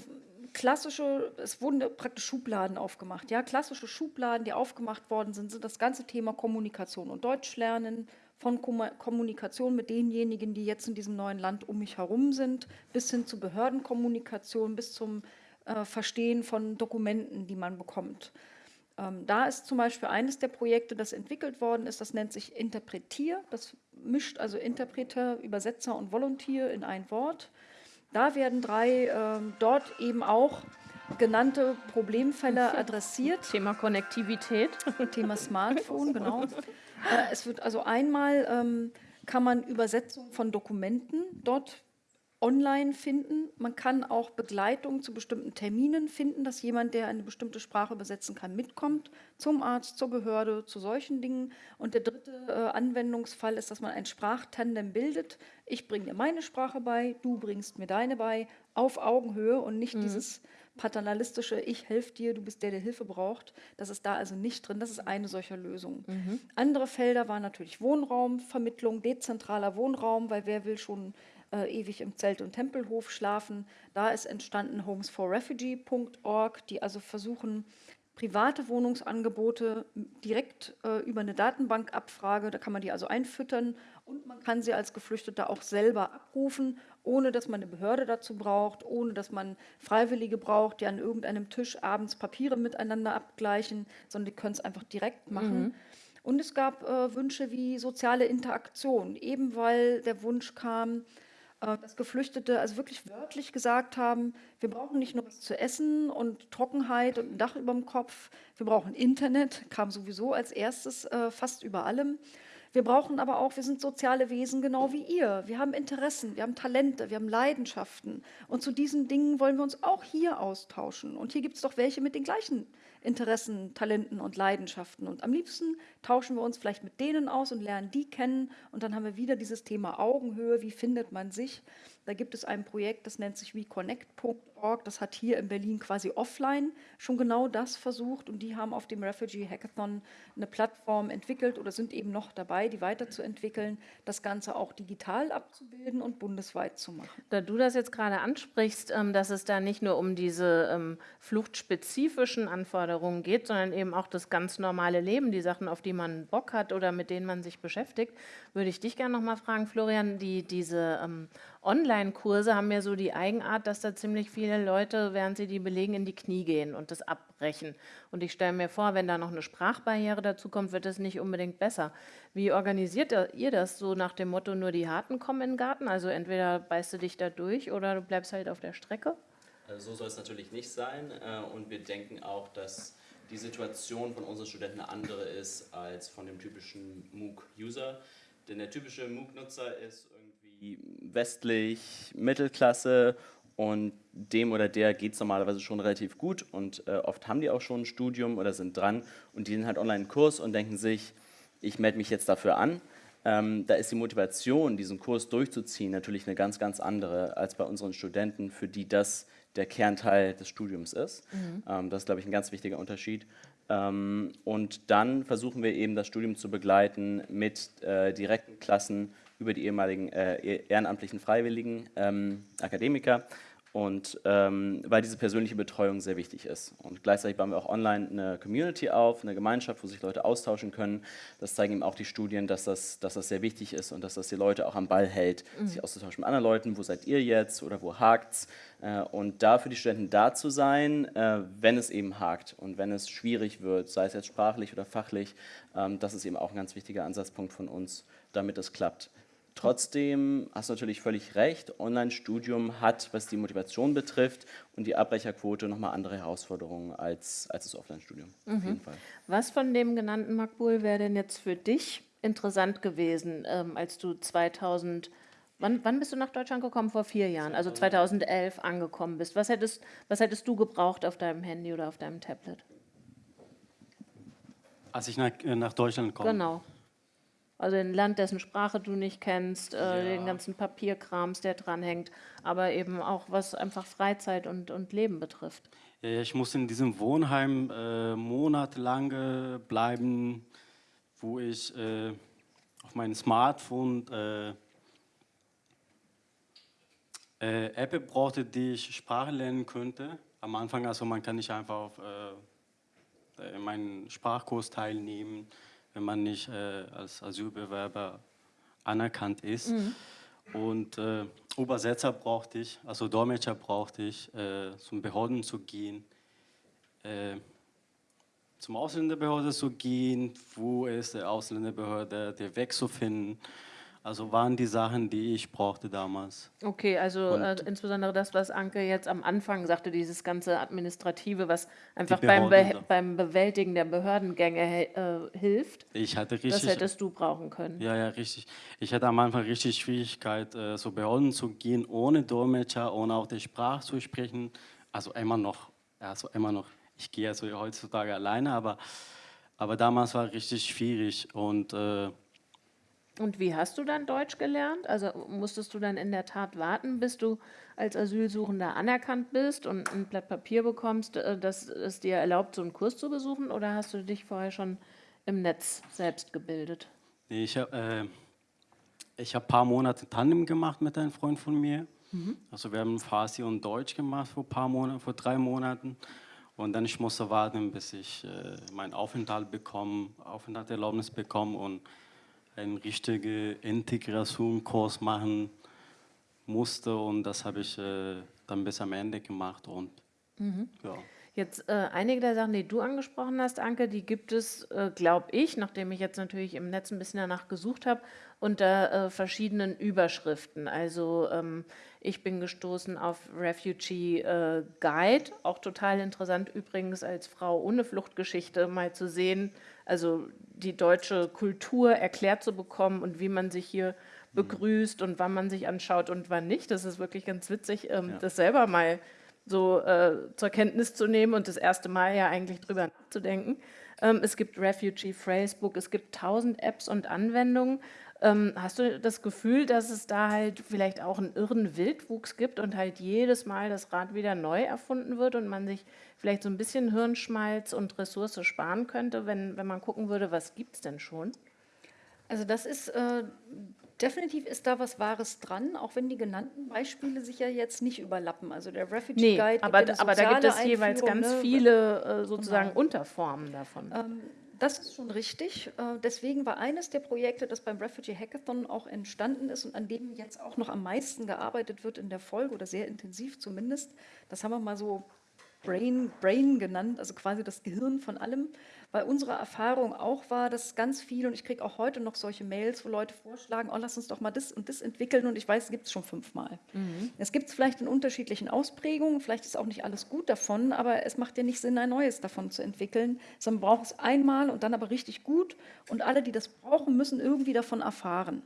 klassische, es wurden praktisch Schubladen aufgemacht. Ja, klassische Schubladen, die aufgemacht worden sind, sind das ganze Thema Kommunikation und Deutsch lernen, von Kommunikation mit denjenigen, die jetzt in diesem neuen Land um mich herum sind, bis hin zu Behördenkommunikation, bis zum äh, Verstehen von Dokumenten, die man bekommt. Ähm, da ist zum Beispiel eines der Projekte, das entwickelt worden ist, das nennt sich Interpretier. Das mischt also Interpreter, Übersetzer und Volontier in ein Wort. Da werden drei äh, dort eben auch genannte Problemfälle adressiert. Thema Konnektivität. Thema Smartphone, genau. Äh, es wird also einmal, ähm, kann man Übersetzung von Dokumenten dort online finden. Man kann auch Begleitung zu bestimmten Terminen finden, dass jemand, der eine bestimmte Sprache übersetzen kann, mitkommt zum Arzt, zur Behörde, zu solchen Dingen. Und der dritte äh, Anwendungsfall ist, dass man ein Sprachtandem bildet. Ich bringe dir meine Sprache bei, du bringst mir deine bei, auf Augenhöhe und nicht mhm. dieses paternalistische, ich helfe dir, du bist der, der Hilfe braucht. Das ist da also nicht drin. Das ist eine solcher Lösung. Mhm. Andere Felder waren natürlich Wohnraumvermittlung, dezentraler Wohnraum, weil wer will schon äh, ewig im Zelt- und Tempelhof schlafen. Da ist entstanden homesforrefugee.org, die also versuchen, private Wohnungsangebote direkt äh, über eine Datenbankabfrage, da kann man die also einfüttern und man kann sie als Geflüchteter auch selber abrufen, ohne dass man eine Behörde dazu braucht, ohne dass man Freiwillige braucht, die an irgendeinem Tisch abends Papiere miteinander abgleichen, sondern die können es einfach direkt machen. Mhm. Und es gab äh, Wünsche wie soziale Interaktion, eben weil der Wunsch kam, dass Geflüchtete also wirklich wörtlich gesagt haben, wir brauchen nicht nur was zu essen und Trockenheit und ein Dach über dem Kopf, wir brauchen Internet, kam sowieso als erstes äh, fast über allem. Wir brauchen aber auch, wir sind soziale Wesen genau wie ihr. Wir haben Interessen, wir haben Talente, wir haben Leidenschaften. Und zu diesen Dingen wollen wir uns auch hier austauschen. Und hier gibt es doch welche mit den gleichen Interessen, Talenten und Leidenschaften. Und am liebsten tauschen wir uns vielleicht mit denen aus und lernen die kennen. Und dann haben wir wieder dieses Thema Augenhöhe, wie findet man sich. Da gibt es ein Projekt, das nennt sich WeConnect.org. Das hat hier in Berlin quasi offline schon genau das versucht. Und die haben auf dem Refugee Hackathon eine Plattform entwickelt oder sind eben noch dabei, die weiterzuentwickeln, das Ganze auch digital abzubilden und bundesweit zu machen. Da du das jetzt gerade ansprichst, ähm, dass es da nicht nur um diese ähm, fluchtspezifischen Anforderungen geht, sondern eben auch das ganz normale Leben, die Sachen, auf die man Bock hat oder mit denen man sich beschäftigt, würde ich dich gerne noch mal fragen, Florian, die, diese ähm, Online-Kurse haben ja so die Eigenart, dass da ziemlich viele Leute, während sie die belegen, in die Knie gehen und das abbrechen. Und ich stelle mir vor, wenn da noch eine Sprachbarriere dazu kommt, wird es nicht unbedingt besser. Wie organisiert ihr das so nach dem Motto, nur die Harten kommen in den Garten? Also entweder beißt du dich da durch oder du bleibst halt auf der Strecke? Also so soll es natürlich nicht sein. Äh, und wir denken auch, dass die Situation von unseren Studenten eine andere ist als von dem typischen MOOC-User. Denn der typische MOOC-Nutzer ist irgendwie westlich, Mittelklasse und dem oder der geht es normalerweise schon relativ gut und äh, oft haben die auch schon ein Studium oder sind dran und die sind halt online Kurs und denken sich, ich melde mich jetzt dafür an. Ähm, da ist die Motivation, diesen Kurs durchzuziehen, natürlich eine ganz, ganz andere als bei unseren Studenten, für die das der Kernteil des Studiums ist. Mhm. Ähm, das ist, glaube ich, ein ganz wichtiger Unterschied. Ähm, und dann versuchen wir eben das Studium zu begleiten mit äh, direkten Klassen über die ehemaligen äh, ehrenamtlichen Freiwilligen ähm, Akademiker und ähm, weil diese persönliche Betreuung sehr wichtig ist. Und gleichzeitig bauen wir auch online eine Community auf, eine Gemeinschaft, wo sich Leute austauschen können. Das zeigen eben auch die Studien, dass das, dass das sehr wichtig ist und dass das die Leute auch am Ball hält, mhm. sich auszutauschen mit anderen Leuten. Wo seid ihr jetzt oder wo hakt's? Äh, und da für die Studenten da zu sein, äh, wenn es eben hakt und wenn es schwierig wird, sei es jetzt sprachlich oder fachlich, ähm, das ist eben auch ein ganz wichtiger Ansatzpunkt von uns, damit es klappt. Trotzdem hast du natürlich völlig recht, Online-Studium hat, was die Motivation betrifft und die Abbrecherquote nochmal andere Herausforderungen als, als das Offline-Studium. Mhm. Was von dem genannten Makbul wäre denn jetzt für dich interessant gewesen, ähm, als du 2000, wann, wann bist du nach Deutschland gekommen? Vor vier Jahren, also 2011 angekommen bist. Was hättest, was hättest du gebraucht auf deinem Handy oder auf deinem Tablet? Als ich nach, äh, nach Deutschland komme? Genau. Also ein Land, dessen Sprache du nicht kennst, äh, ja. den ganzen Papierkrams, der dranhängt, aber eben auch was einfach Freizeit und, und Leben betrifft. Ja, ich muss in diesem Wohnheim äh, monatelang äh, bleiben, wo ich äh, auf meinem Smartphone äh, App brauchte, die ich Sprache lernen könnte. Am Anfang, also man kann nicht einfach auf meinen Sprachkurs teilnehmen wenn man nicht äh, als Asylbewerber anerkannt ist. Mhm. Und äh, Übersetzer brauchte ich, also Dolmetscher brauchte ich, äh, zum Behörden zu gehen, äh, zum Ausländerbehörde zu gehen, wo ist der Ausländerbehörde, der Weg zu finden. Also waren die Sachen, die ich brauchte damals. Okay, also äh, insbesondere das, was Anke jetzt am Anfang sagte, dieses ganze Administrative, was einfach beim, Be beim Bewältigen der Behördengänge äh, hilft. Ich hatte richtig, das hättest du brauchen können. Ja, ja, richtig. Ich hatte am Anfang richtig Schwierigkeit, äh, so Behörden zu gehen, ohne Dolmetscher, ohne auch die Sprache zu sprechen. Also immer noch, also immer noch. Ich gehe also heutzutage alleine, aber, aber damals war richtig schwierig und äh, und wie hast du dann Deutsch gelernt? Also musstest du dann in der Tat warten, bis du als Asylsuchender anerkannt bist und ein Blatt Papier bekommst, äh, das es dir erlaubt, so einen Kurs zu besuchen? Oder hast du dich vorher schon im Netz selbst gebildet? Nee, ich habe äh, hab ein paar Monate Tandem gemacht mit einem Freund von mir. Mhm. Also wir haben Farsi und Deutsch gemacht vor paar Monaten, vor drei Monaten. Und dann ich musste warten, bis ich äh, meinen Aufenthalt bekomme, Aufenthaltserlaubnis bekomme und einen richtigen Integrationskurs machen musste und das habe ich äh, dann bis am Ende gemacht und mhm. ja. Jetzt äh, einige der Sachen, die du angesprochen hast, Anke, die gibt es, äh, glaube ich, nachdem ich jetzt natürlich im Netz ein bisschen danach gesucht habe, unter äh, verschiedenen Überschriften. Also ähm, ich bin gestoßen auf Refugee äh, Guide, auch total interessant übrigens als Frau ohne Fluchtgeschichte mal zu sehen, also die deutsche Kultur erklärt zu bekommen und wie man sich hier begrüßt und wann man sich anschaut und wann nicht. Das ist wirklich ganz witzig, ähm, Ja. das selber mal so äh, zur Kenntnis zu nehmen und das erste Mal ja eigentlich drüber nachzudenken. Ähm, es gibt Refugee Phrasebook, es gibt tausend Apps und Anwendungen. Ähm, hast du das Gefühl, dass es da halt vielleicht auch einen irren Wildwuchs gibt und halt jedes Mal das Rad wieder neu erfunden wird und man sich vielleicht so ein bisschen Hirnschmalz und Ressource sparen könnte, wenn, wenn man gucken würde, was gibt es denn schon? Also das ist äh, definitiv ist da was Wahres dran, auch wenn die genannten Beispiele sich ja jetzt nicht überlappen. Also der Refugee Nee, Guide, aber, aber da gibt es jeweils ganz ne? viele äh, sozusagen Genau. Unterformen davon. Ähm, Das ist schon richtig. Äh, Deswegen war eines der Projekte, das beim Refugee Hackathon auch entstanden ist und an dem jetzt auch noch am meisten gearbeitet wird in der Folge oder sehr intensiv zumindest, das haben wir mal so Brain, Brain genannt, also quasi das Gehirn von allem, weil unsere Erfahrung auch war, dass ganz viel, und ich kriege auch heute noch solche Mails, wo Leute vorschlagen, oh, lass uns doch mal das und das entwickeln und ich weiß, es gibt es schon fünfmal. Es gibt es vielleicht in unterschiedlichen Ausprägungen, vielleicht ist auch nicht alles gut davon, aber es macht ja nicht Sinn, ein neues davon zu entwickeln, sondern man braucht es einmal und dann aber richtig gut und alle, die das brauchen, müssen irgendwie davon erfahren.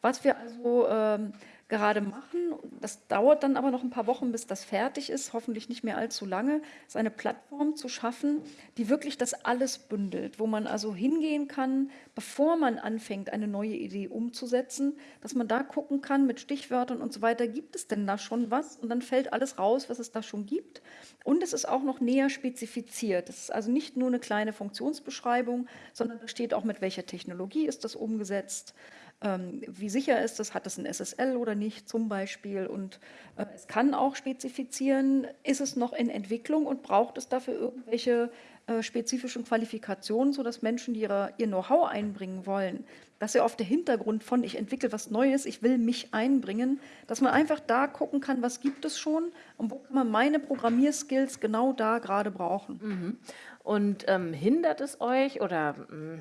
Was wir also ähm, gerade machen, das dauert dann aber noch ein paar Wochen, bis das fertig ist, hoffentlich nicht mehr allzu lange, ist eine Plattform zu schaffen, die wirklich das alles bündelt, wo man also hingehen kann, bevor man anfängt, eine neue Idee umzusetzen, dass man da gucken kann mit Stichwörtern und so weiter, gibt es denn da schon was? Und dann fällt alles raus, was es da schon gibt. Und es ist auch noch näher spezifiziert. Es ist also nicht nur eine kleine Funktionsbeschreibung, sondern da steht auch, mit welcher Technologie ist das umgesetzt. Ähm, wie sicher ist es, hat es ein SSL oder nicht zum Beispiel? Und äh, es kann auch spezifizieren, ist es noch in Entwicklung und braucht es dafür irgendwelche äh, spezifischen Qualifikationen, sodass Menschen, die ihre, ihr Know-how einbringen wollen, dass ja oft der Hintergrund von, ich entwickle was Neues, ich will mich einbringen, dass man einfach da gucken kann, was gibt es schon und wo kann man meine Programmierskills genau da gerade brauchen. Und ähm, hindert es euch oder, mm,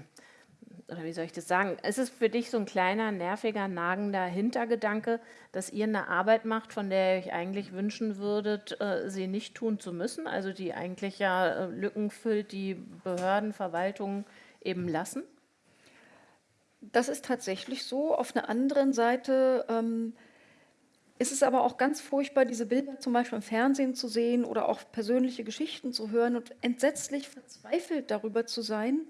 oder wie soll ich das sagen, ist es für dich so ein kleiner, nerviger, nagender Hintergedanke, dass ihr eine Arbeit macht, von der ihr euch eigentlich wünschen würdet, äh, sie nicht tun zu müssen, also die eigentlich ja äh, Lücken füllt, die Behörden, Verwaltungen eben lassen? Das ist tatsächlich so. Auf einer anderen Seite ähm, ist es aber auch ganz furchtbar, diese Bilder zum Beispiel im Fernsehen zu sehen oder auch persönliche Geschichten zu hören und entsetzlich verzweifelt darüber zu sein.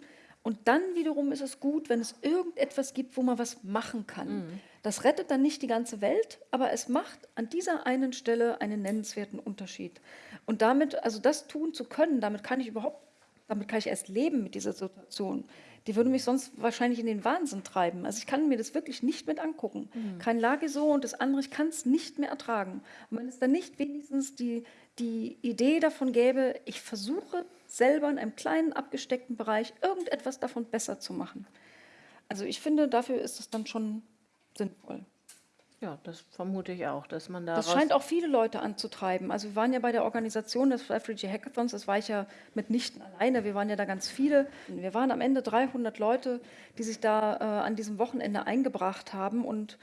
Und dann wiederum ist es gut, wenn es irgendetwas gibt, wo man was machen kann. Das rettet dann nicht die ganze Welt, aber es macht an dieser einen Stelle einen nennenswerten Unterschied. Und damit, also das tun zu können, damit kann ich überhaupt, damit kann ich erst leben mit dieser Situation. Die würde mich sonst wahrscheinlich in den Wahnsinn treiben. Also ich kann mir das wirklich nicht mit angucken. Kein Lage so und das andere, ich kann es nicht mehr ertragen. Und wenn es dann nicht wenigstens die, die Idee davon gäbe, ich versuche selber in einem kleinen abgesteckten Bereich irgendetwas davon besser zu machen. Also ich finde, dafür ist es dann schon sinnvoll. Ja, das vermute ich auch, dass man da Das scheint auch viele Leute anzutreiben. Also wir waren ja bei der Organisation des Refugee Hackathons, das war ich ja mitnichten alleine, wir waren ja da ganz viele. Wir waren am Ende 300 Leute, die sich da äh, an diesem Wochenende eingebracht haben und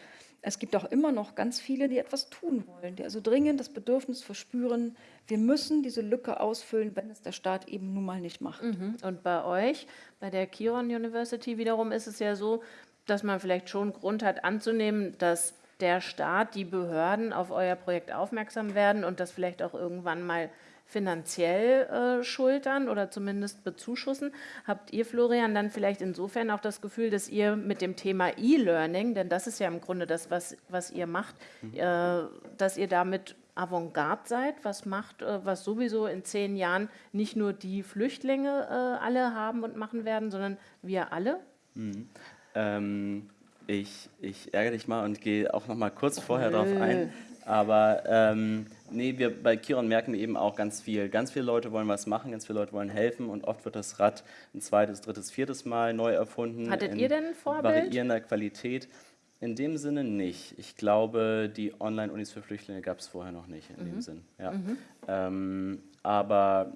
es gibt auch immer noch ganz viele, die etwas tun wollen, die also dringend das Bedürfnis verspüren, wir müssen diese Lücke ausfüllen, wenn es der Staat eben nun mal nicht macht. Mhm. Und bei euch, bei der Kiron University wiederum, ist es ja so, dass man vielleicht schon Grund hat anzunehmen, dass der Staat, die Behörden auf euer Projekt aufmerksam werden und das vielleicht auch irgendwann mal finanziell äh, schultern oder zumindest bezuschussen. Habt ihr, Florian, dann vielleicht insofern auch das Gefühl, dass ihr mit dem Thema E-Learning, denn das ist ja im Grunde das, was, was ihr macht, äh, dass ihr damit Avantgarde seid, was macht, äh, was sowieso in zehn Jahren nicht nur die Flüchtlinge äh, alle haben und machen werden, sondern wir alle? Ähm, ich, ich ärgere dich mal und gehe auch noch mal kurz vorher darauf ein. Aber ähm, nee, wir bei Kiron merken wir eben auch ganz viel. Ganz viele Leute wollen was machen, ganz viele Leute wollen helfen und oft wird das Rad ein zweites, drittes, viertes Mal neu erfunden. Hattet ihr denn ein Vorbild? Variierender Qualität. In dem Sinne nicht. Ich glaube, die Online-Unis für Flüchtlinge gab es vorher noch nicht in Mhm. dem Sinn. Ja. Ähm, aber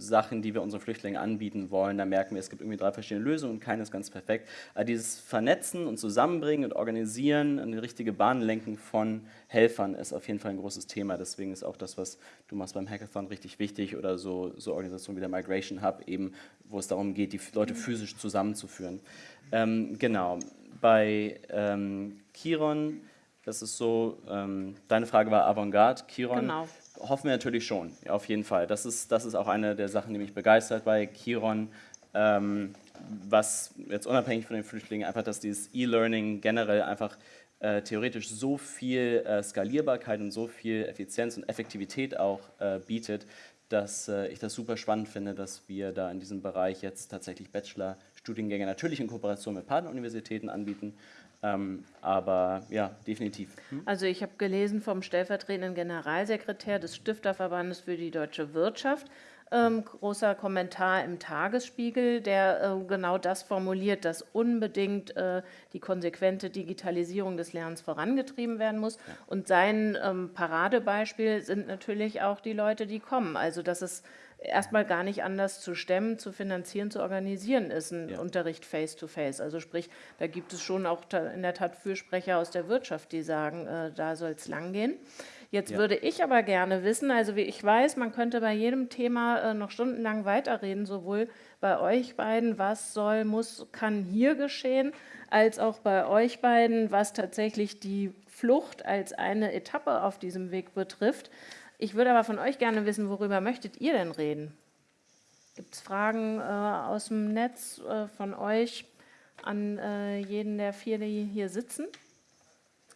Sachen, die wir unseren Flüchtlingen anbieten wollen, da merken wir, es gibt irgendwie drei verschiedene Lösungen und keine ist ganz perfekt. Aber dieses Vernetzen und Zusammenbringen und Organisieren, eine richtige Bahn lenken von Helfern ist auf jeden Fall ein großes Thema. Deswegen ist auch das, was du machst beim Hackathon, richtig wichtig oder so, so Organisationen wie der Migration Hub, eben, wo es darum geht, die Leute physisch zusammenzuführen. Ähm, genau. Bei ähm, Chiron, das ist so, ähm, deine Frage war Avantgarde, Chiron. Genau. Hoffen wir natürlich schon, auf jeden Fall. Das ist, das ist auch eine der Sachen, die mich begeistert bei Chiron. Ähm, was jetzt unabhängig von den Flüchtlingen einfach, dass dieses E-Learning generell einfach äh, theoretisch so viel äh, Skalierbarkeit und so viel Effizienz und Effektivität auch äh, bietet, dass äh, ich das super spannend finde, dass wir da in diesem Bereich jetzt tatsächlich Bachelor-Studiengänge natürlich in Kooperation mit Partneruniversitäten anbieten, ähm, aber ja, definitiv. Hm? Also ich habe gelesen vom stellvertretenden Generalsekretär des Stifterverbandes für die deutsche Wirtschaft, ähm, großer Kommentar im Tagesspiegel, der äh, genau das formuliert, dass unbedingt äh, die konsequente Digitalisierung des Lernens vorangetrieben werden muss. Und sein ähm, Paradebeispiel sind natürlich auch die Leute, die kommen. Also dass es erstmal gar nicht anders zu stemmen, zu finanzieren, zu organisieren ist, ein ja. Unterricht face-to-face. -face. Also sprich, da gibt es schon auch in der Tat Fürsprecher aus der Wirtschaft, die sagen, äh, da soll es langgehen. Jetzt ja. würde ich aber gerne wissen, also wie ich weiß, man könnte bei jedem Thema äh, noch stundenlang weiterreden, sowohl bei euch beiden, was soll, muss, kann hier geschehen, als auch bei euch beiden, was tatsächlich die Flucht als eine Etappe auf diesem Weg betrifft. Ich würde aber von euch gerne wissen, worüber möchtet ihr denn reden? Gibt es Fragen äh, aus dem Netz äh, von euch an äh, jeden der vier, die hier sitzen?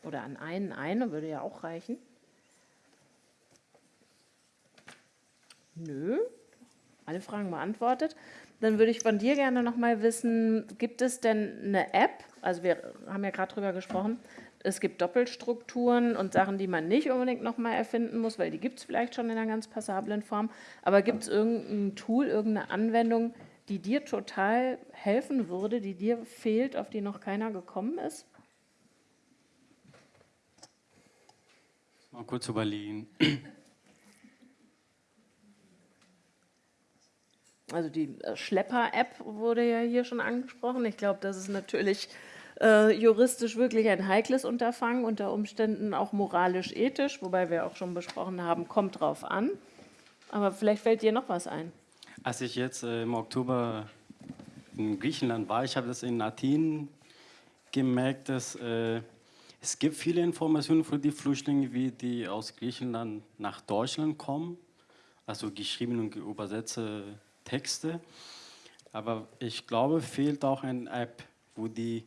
Oder an einen, eine würde ja auch reichen. Nö, alle Fragen beantwortet. Dann würde ich von dir gerne noch mal wissen, gibt es denn eine App, also wir haben ja gerade drüber gesprochen, es gibt Doppelstrukturen und Sachen, die man nicht unbedingt nochmal erfinden muss, weil die gibt es vielleicht schon in einer ganz passablen Form. Aber gibt es irgendein Tool, irgendeine Anwendung, die dir total helfen würde, die dir fehlt, auf die noch keiner gekommen ist? Mal kurz überlegen. Also die äh, Schlepper-App wurde ja hier schon angesprochen. Ich glaube, das ist natürlich äh, juristisch wirklich ein heikles Unterfangen, unter Umständen auch moralisch-ethisch, wobei wir auch schon besprochen haben, kommt drauf an. Aber vielleicht fällt dir noch was ein. Als ich jetzt äh, im Oktober in Griechenland war, ich habe das in Athen gemerkt, dass äh, es gibt viele Informationen für die Flüchtlinge, wie die aus Griechenland nach Deutschland kommen, also geschrieben und übersetzte Texte. Aber ich glaube, fehlt auch eine App, wo die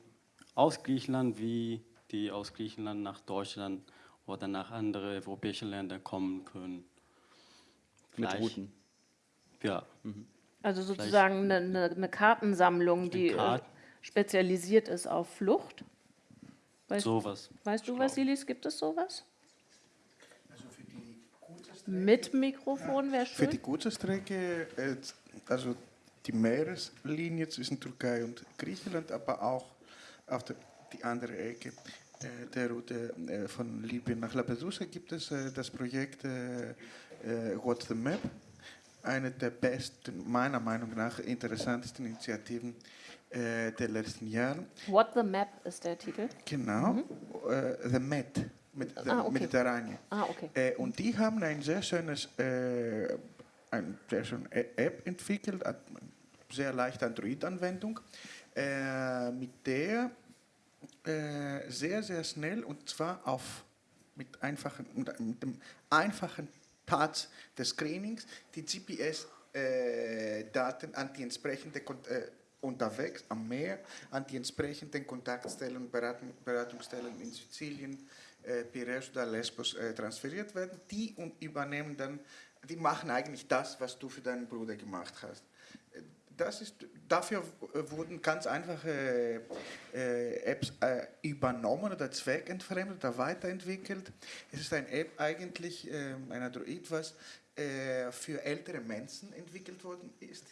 aus Griechenland wie die aus Griechenland nach Deutschland oder nach anderen europäischen Ländern kommen können. Mit Routen. Ja. Mhm. Also sozusagen eine, eine, Kartensammlung, die äh, Kart spezialisiert ist auf Flucht. Weißt, sowas. Weißt du, Vasilis, gibt es sowas? Also für die Mit Mikrofon wäre schön. Für die kurze Strecke, äh, also die Meereslinie zwischen Türkei und Griechenland, aber auch auf der, die andere Ecke äh, der Route äh, von Libyen nach Lampedusa gibt es äh, das Projekt What's the Map, eine der besten, meiner Meinung nach interessantesten Initiativen der letzten Jahre. What the Map ist der Titel? Genau, mhm. The Met mit ah, okay. Mediterranien. Ah, okay. und die haben ein sehr schönes eine sehr schöne App entwickelt, eine sehr leichte Android-Anwendung, äh, mit der äh, sehr, sehr schnell und zwar auf, mit, einfachen, mit dem einfachen Touch des Screenings die GPS-Daten äh, an die entsprechende äh, unterwegs am Meer an die entsprechenden Kontaktstellen, Beratung, Beratungsstellen in Sizilien, äh, Piraeus oder Lesbos äh, transferiert werden. Die und übernehmen dann, die machen eigentlich das, was du für deinen Bruder gemacht hast das ist, dafür wurden ganz einfache äh, Apps äh, übernommen oder zweckentfremdet oder weiterentwickelt. Es ist eine App eigentlich, äh, ein Android, was äh, für ältere Menschen entwickelt worden ist,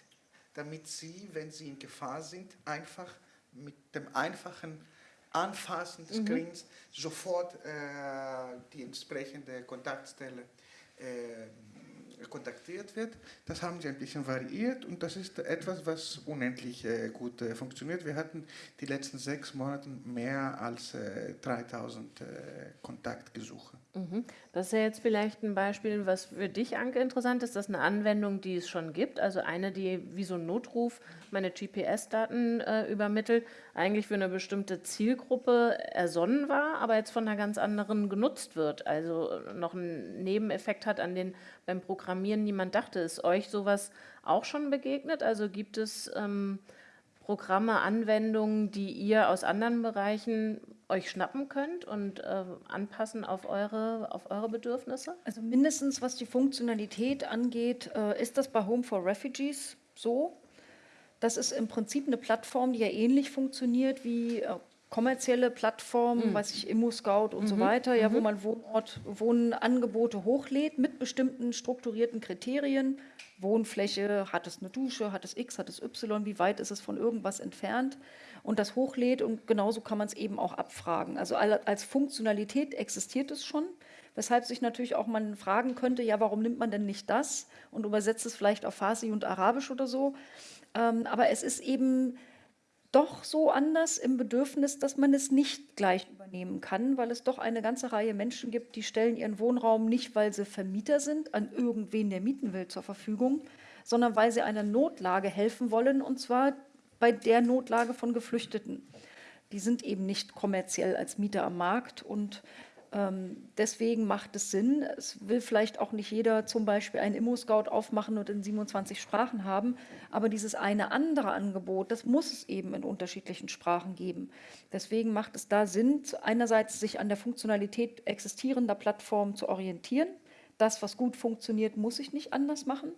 damit sie, wenn sie in Gefahr sind, einfach mit dem einfachen Anfassen des mhm. Screens mhm. sofort äh, die entsprechende Kontaktstelle äh, kontaktiert wird. Das haben sie ein bisschen variiert und das ist etwas, was unendlich äh, gut äh, funktioniert. Wir hatten die letzten sechs Monate mehr als äh, 3000 äh, Kontaktgesuche. Mhm. Das ist ja jetzt vielleicht ein Beispiel, was für dich, Anke, interessant ist. Das ist eine Anwendung, die es schon gibt. Also eine, die wie so ein Notruf meine GPS-Daten äh, übermittelt, eigentlich für eine bestimmte Zielgruppe ersonnen war, aber jetzt von einer ganz anderen genutzt wird. Also äh, noch einen Nebeneffekt hat, an den beim Programmieren niemand dachte. Ist euch sowas auch schon begegnet? Also gibt es ähm, Programme, Anwendungen, die ihr aus anderen Bereichen euch schnappen könnt und äh, anpassen auf eure, auf eure Bedürfnisse? Also mindestens was die Funktionalität angeht, äh, ist das bei Home for Refugees so. Das ist im Prinzip eine Plattform, die ja ähnlich funktioniert wie äh, kommerzielle Plattformen, mhm. weiß ich, Immo-Scout und mhm. so weiter, ja, mhm. wo man Wohnort, Wohnangebote hochlädt mit bestimmten strukturierten Kriterien. Wohnfläche, hat es eine Dusche, hat es X, hat es Y, wie weit ist es von irgendwas entfernt? und das hochlädt und genauso kann man es eben auch abfragen. Also als Funktionalität existiert es schon, weshalb sich natürlich auch man fragen könnte, ja, warum nimmt man denn nicht das und übersetzt es vielleicht auf Farsi und Arabisch oder so. Ähm, aber es ist eben doch so anders im Bedürfnis, dass man es nicht gleich übernehmen kann, weil es doch eine ganze Reihe Menschen gibt, die stellen ihren Wohnraum nicht, weil sie Vermieter sind, an irgendwen, der mieten will, zur Verfügung, sondern weil sie einer Notlage helfen wollen, und zwar bei der Notlage von Geflüchteten. Die sind eben nicht kommerziell als Mieter am Markt und deswegen macht es Sinn. Es will vielleicht auch nicht jeder zum Beispiel einen Immo-Scout aufmachen und in 27 Sprachen haben, aber dieses eine andere Angebot, das muss es eben in unterschiedlichen Sprachen geben. Deswegen macht es da Sinn, einerseits sich an der Funktionalität existierender Plattformen zu orientieren. Das, was gut funktioniert, muss ich nicht anders machen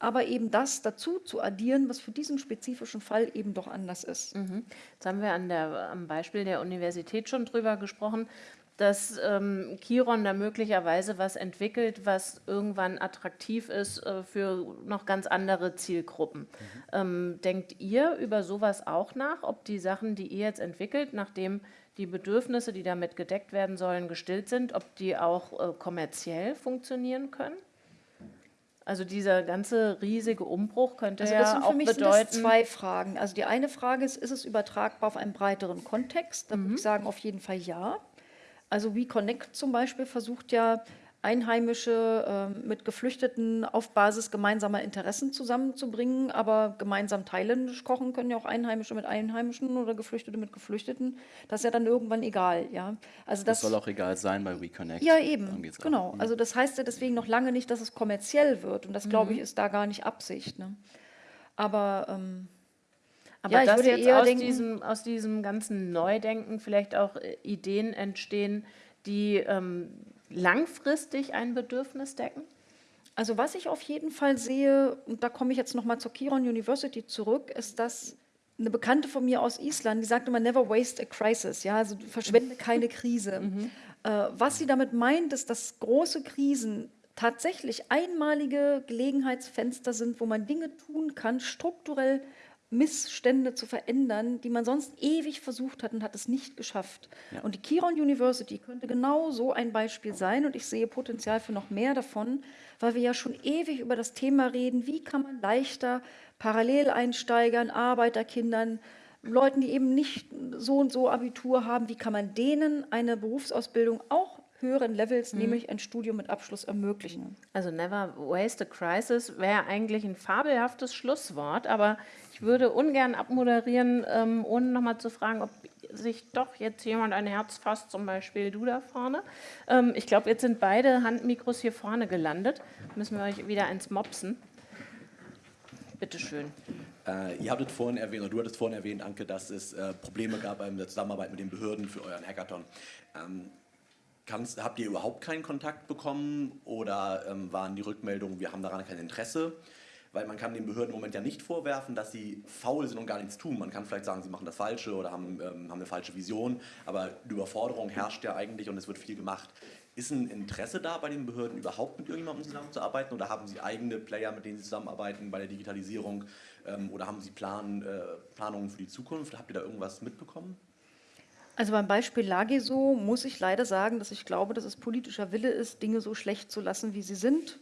aber eben das dazu zu addieren, was für diesen spezifischen Fall eben doch anders ist. Mhm. Jetzt haben wir an der, am Beispiel der Universität schon drüber gesprochen, dass ähm, Chiron da möglicherweise was entwickelt, was irgendwann attraktiv ist äh, für noch ganz andere Zielgruppen. Mhm. Ähm, denkt ihr über sowas auch nach, ob die Sachen, die ihr jetzt entwickelt, nachdem die Bedürfnisse, die damit gedeckt werden sollen, gestillt sind, ob die auch äh, kommerziell funktionieren können? Also dieser ganze riesige Umbruch könnte also ja auch bedeuten. Das zwei Fragen. Also die eine Frage ist, ist es übertragbar auf einen breiteren Kontext? Da mhm. würde ich sagen, auf jeden Fall ja. Also wie Connect zum Beispiel versucht ja Einheimische äh, mit Geflüchteten auf Basis gemeinsamer Interessen zusammenzubringen, aber gemeinsam thailändisch kochen können ja auch Einheimische mit Einheimischen oder Geflüchtete mit Geflüchteten. Das ist ja dann irgendwann egal, ja. Also das, das soll auch egal sein bei WeConnect. Ja, eben, genau. Mhm. Also das heißt ja deswegen noch lange nicht, dass es kommerziell wird und das, glaube ich, mhm. ist da gar nicht Absicht. Ne? Aber... Ähm, aber ja, dass jetzt aus, denken, diesem, aus diesem ganzen Neudenken vielleicht auch äh, Ideen entstehen, die ähm, langfristig ein Bedürfnis decken? Also was ich auf jeden Fall sehe, und da komme ich jetzt nochmal zur Kiron University zurück, ist, dass eine Bekannte von mir aus Island, die sagt immer, never waste a crisis, ja, also verschwende keine Krise. Mhm. Äh, was sie damit meint, ist, dass große Krisen tatsächlich einmalige Gelegenheitsfenster sind, wo man Dinge tun kann, strukturell Missstände zu verändern, die man sonst ewig versucht hat und hat es nicht geschafft. Ja. Und die Kiron University könnte genau so ein Beispiel sein und ich sehe Potenzial für noch mehr davon, weil wir ja schon ewig über das Thema reden, wie kann man leichter Paralleleinsteigern, Arbeiterkindern, Leuten, die eben nicht so und so Abitur haben, wie kann man denen eine Berufsausbildung auch höheren Levels, mhm. nämlich ein Studium mit Abschluss ermöglichen. Also never waste a crisis wäre eigentlich ein fabelhaftes Schlusswort, aber ich würde ungern abmoderieren, ähm, ohne nochmal zu fragen, ob sich doch jetzt jemand ein Herz fasst, zum Beispiel du da vorne. Ähm, ich glaube, jetzt sind beide Handmikros hier vorne gelandet. Müssen wir euch wieder eins mopsen. Bitte schön. Äh, ihr habt vorhin erwähnt, oder du hattest vorhin erwähnt, Anke, dass es äh, Probleme gab bei der Zusammenarbeit mit den Behörden für euren Hackathon. Ähm, Kannst, habt ihr überhaupt keinen Kontakt bekommen oder ähm, waren die Rückmeldungen, wir haben daran kein Interesse? Weil man kann den Behörden im Moment ja nicht vorwerfen, dass sie faul sind und gar nichts tun. Man kann vielleicht sagen, sie machen das Falsche oder haben, ähm, haben eine falsche Vision, aber die Überforderung herrscht ja eigentlich und es wird viel gemacht. Ist ein Interesse da bei den Behörden überhaupt mit irgendjemandem zusammenzuarbeiten oder haben sie eigene Player, mit denen sie zusammenarbeiten bei der Digitalisierung ähm, oder haben sie Plan, äh, Planungen für die Zukunft? Habt ihr da irgendwas mitbekommen? Also beim Beispiel Lageso muss ich leider sagen, dass ich glaube, dass es politischer Wille ist, Dinge so schlecht zu lassen, wie sie sind.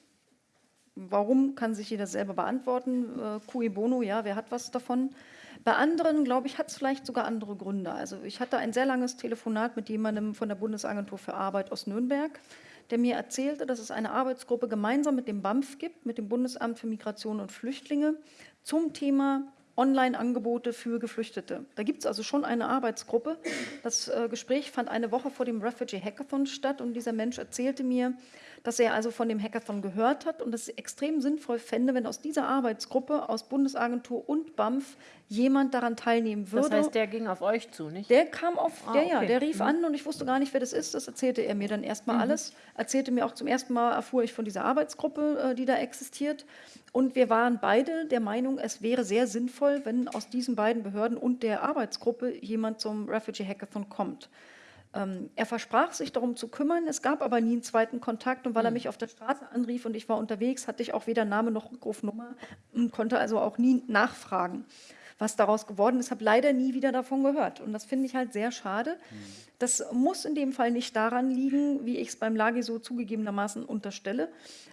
Warum, kann sich jeder selber beantworten. Äh, cui bono, ja, wer hat was davon? Bei anderen, glaube ich, hat es vielleicht sogar andere Gründe. Also ich hatte ein sehr langes Telefonat mit jemandem von der Bundesagentur für Arbeit aus Nürnberg, der mir erzählte, dass es eine Arbeitsgruppe gemeinsam mit dem BAMF gibt, mit dem Bundesamt für Migration und Flüchtlinge, zum Thema Online-Angebote für Geflüchtete. Da gibt es also schon eine Arbeitsgruppe. Das äh, Gespräch fand eine Woche vor dem Refugee Hackathon statt und dieser Mensch erzählte mir, dass er also von dem Hackathon gehört hat und es extrem sinnvoll fände, wenn aus dieser Arbeitsgruppe, aus Bundesagentur und BAMF, jemand daran teilnehmen würde. Das heißt, der ging auf euch zu, nicht? Der kam auf, Ah, der, ja, okay. der rief Mhm. an und ich wusste gar nicht, wer das ist. Das erzählte er mir dann erstmal alles. Erzählte mir auch zum ersten Mal, erfuhr ich von dieser Arbeitsgruppe, äh, die da existiert. Und wir waren beide der Meinung, es wäre sehr sinnvoll, wenn aus diesen beiden Behörden und der Arbeitsgruppe jemand zum Refugee Hackathon kommt. Ähm, er versprach sich darum zu kümmern, es gab aber nie einen zweiten Kontakt und weil er mich auf der Straße anrief und ich war unterwegs, hatte ich auch weder Name noch Rückrufnummer und konnte also auch nie nachfragen, was daraus geworden ist. habe leider nie wieder davon gehört und das finde ich halt sehr schade. Das muss in dem Fall nicht daran liegen, wie ich es beim Lage so zugegebenermaßen unterstelle,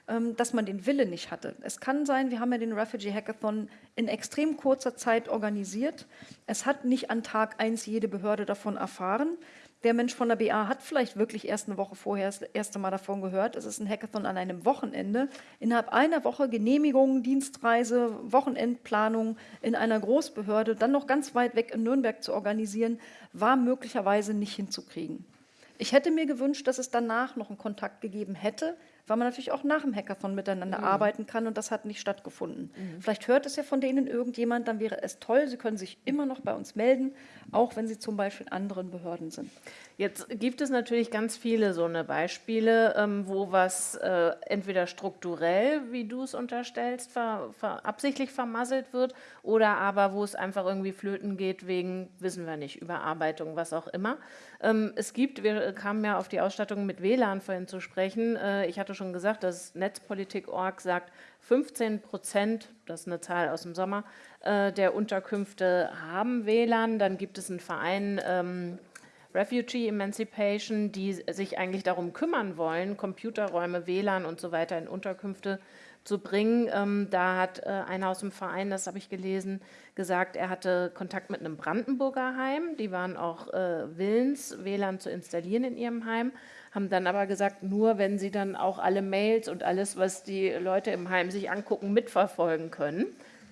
ähm, dass man den Wille nicht hatte. Es kann sein, wir haben ja den Refugee Hackathon in extrem kurzer Zeit organisiert. Es hat nicht an Tag eins jede Behörde davon erfahren. Der Mensch von der BA hat vielleicht wirklich erst eine Woche vorher das erste Mal davon gehört. Es ist ein Hackathon an einem Wochenende. Innerhalb einer Woche Genehmigung, Dienstreise, Wochenendplanung in einer Großbehörde, dann noch ganz weit weg in Nürnberg zu organisieren, war möglicherweise nicht hinzukriegen. Ich hätte mir gewünscht, dass es danach noch einen Kontakt gegeben hätte, weil man natürlich auch nach dem Hackathon miteinander arbeiten kann und das hat nicht stattgefunden. Vielleicht hört es ja von denen irgendjemand, dann wäre es toll. Sie können sich immer noch bei uns melden, auch wenn Sie zum Beispiel in anderen Behörden sind. Jetzt gibt es natürlich ganz viele so eine Beispiele, ähm, wo was äh, entweder strukturell, wie du es unterstellst, ver, ver, absichtlich vermasselt wird oder aber wo es einfach irgendwie flöten geht wegen, wissen wir nicht, Überarbeitung, was auch immer. Ähm, es gibt, wir kamen ja auf die Ausstattung mit WLAN vorhin zu sprechen. Äh, ich hatte schon gesagt, dass Netzpolitik.org sagt, 15 Prozent, das ist eine Zahl aus dem Sommer, äh, der Unterkünfte haben WLAN. Dann gibt es einen Verein, ähm, Refugee Emancipation, die sich eigentlich darum kümmern wollen, Computerräume, WLAN und so weiter in Unterkünfte zu bringen. Ähm, da hat äh, einer aus dem Verein, das habe ich gelesen, gesagt, er hatte Kontakt mit einem Brandenburger Heim. Die waren auch äh, willens, WLAN zu installieren in ihrem Heim, haben dann aber gesagt, nur wenn sie dann auch alle Mails und alles, was die Leute im Heim sich angucken, mitverfolgen können.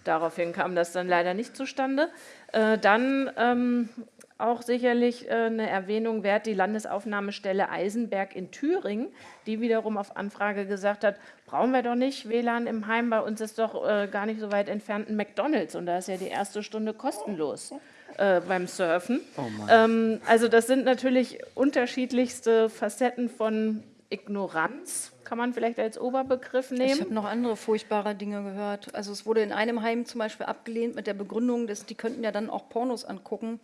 Daraufhin kam das dann leider nicht zustande. Äh, dann ähm, auch sicherlich äh, eine Erwähnung wert, die Landesaufnahmestelle Eisenberg in Thüringen, die wiederum auf Anfrage gesagt hat, brauchen wir doch nicht WLAN im Heim, bei uns ist doch äh, gar nicht so weit entfernt ein McDonalds und da ist ja die erste Stunde kostenlos äh, beim Surfen. ähm, also das sind natürlich unterschiedlichste Facetten von Ignoranz, kann man vielleicht als Oberbegriff Ich nehmen. habe noch andere furchtbare Dinge gehört. Also es wurde in einem Heim zum Beispiel abgelehnt mit der Begründung, dass die könnten ja dann auch Pornos angucken.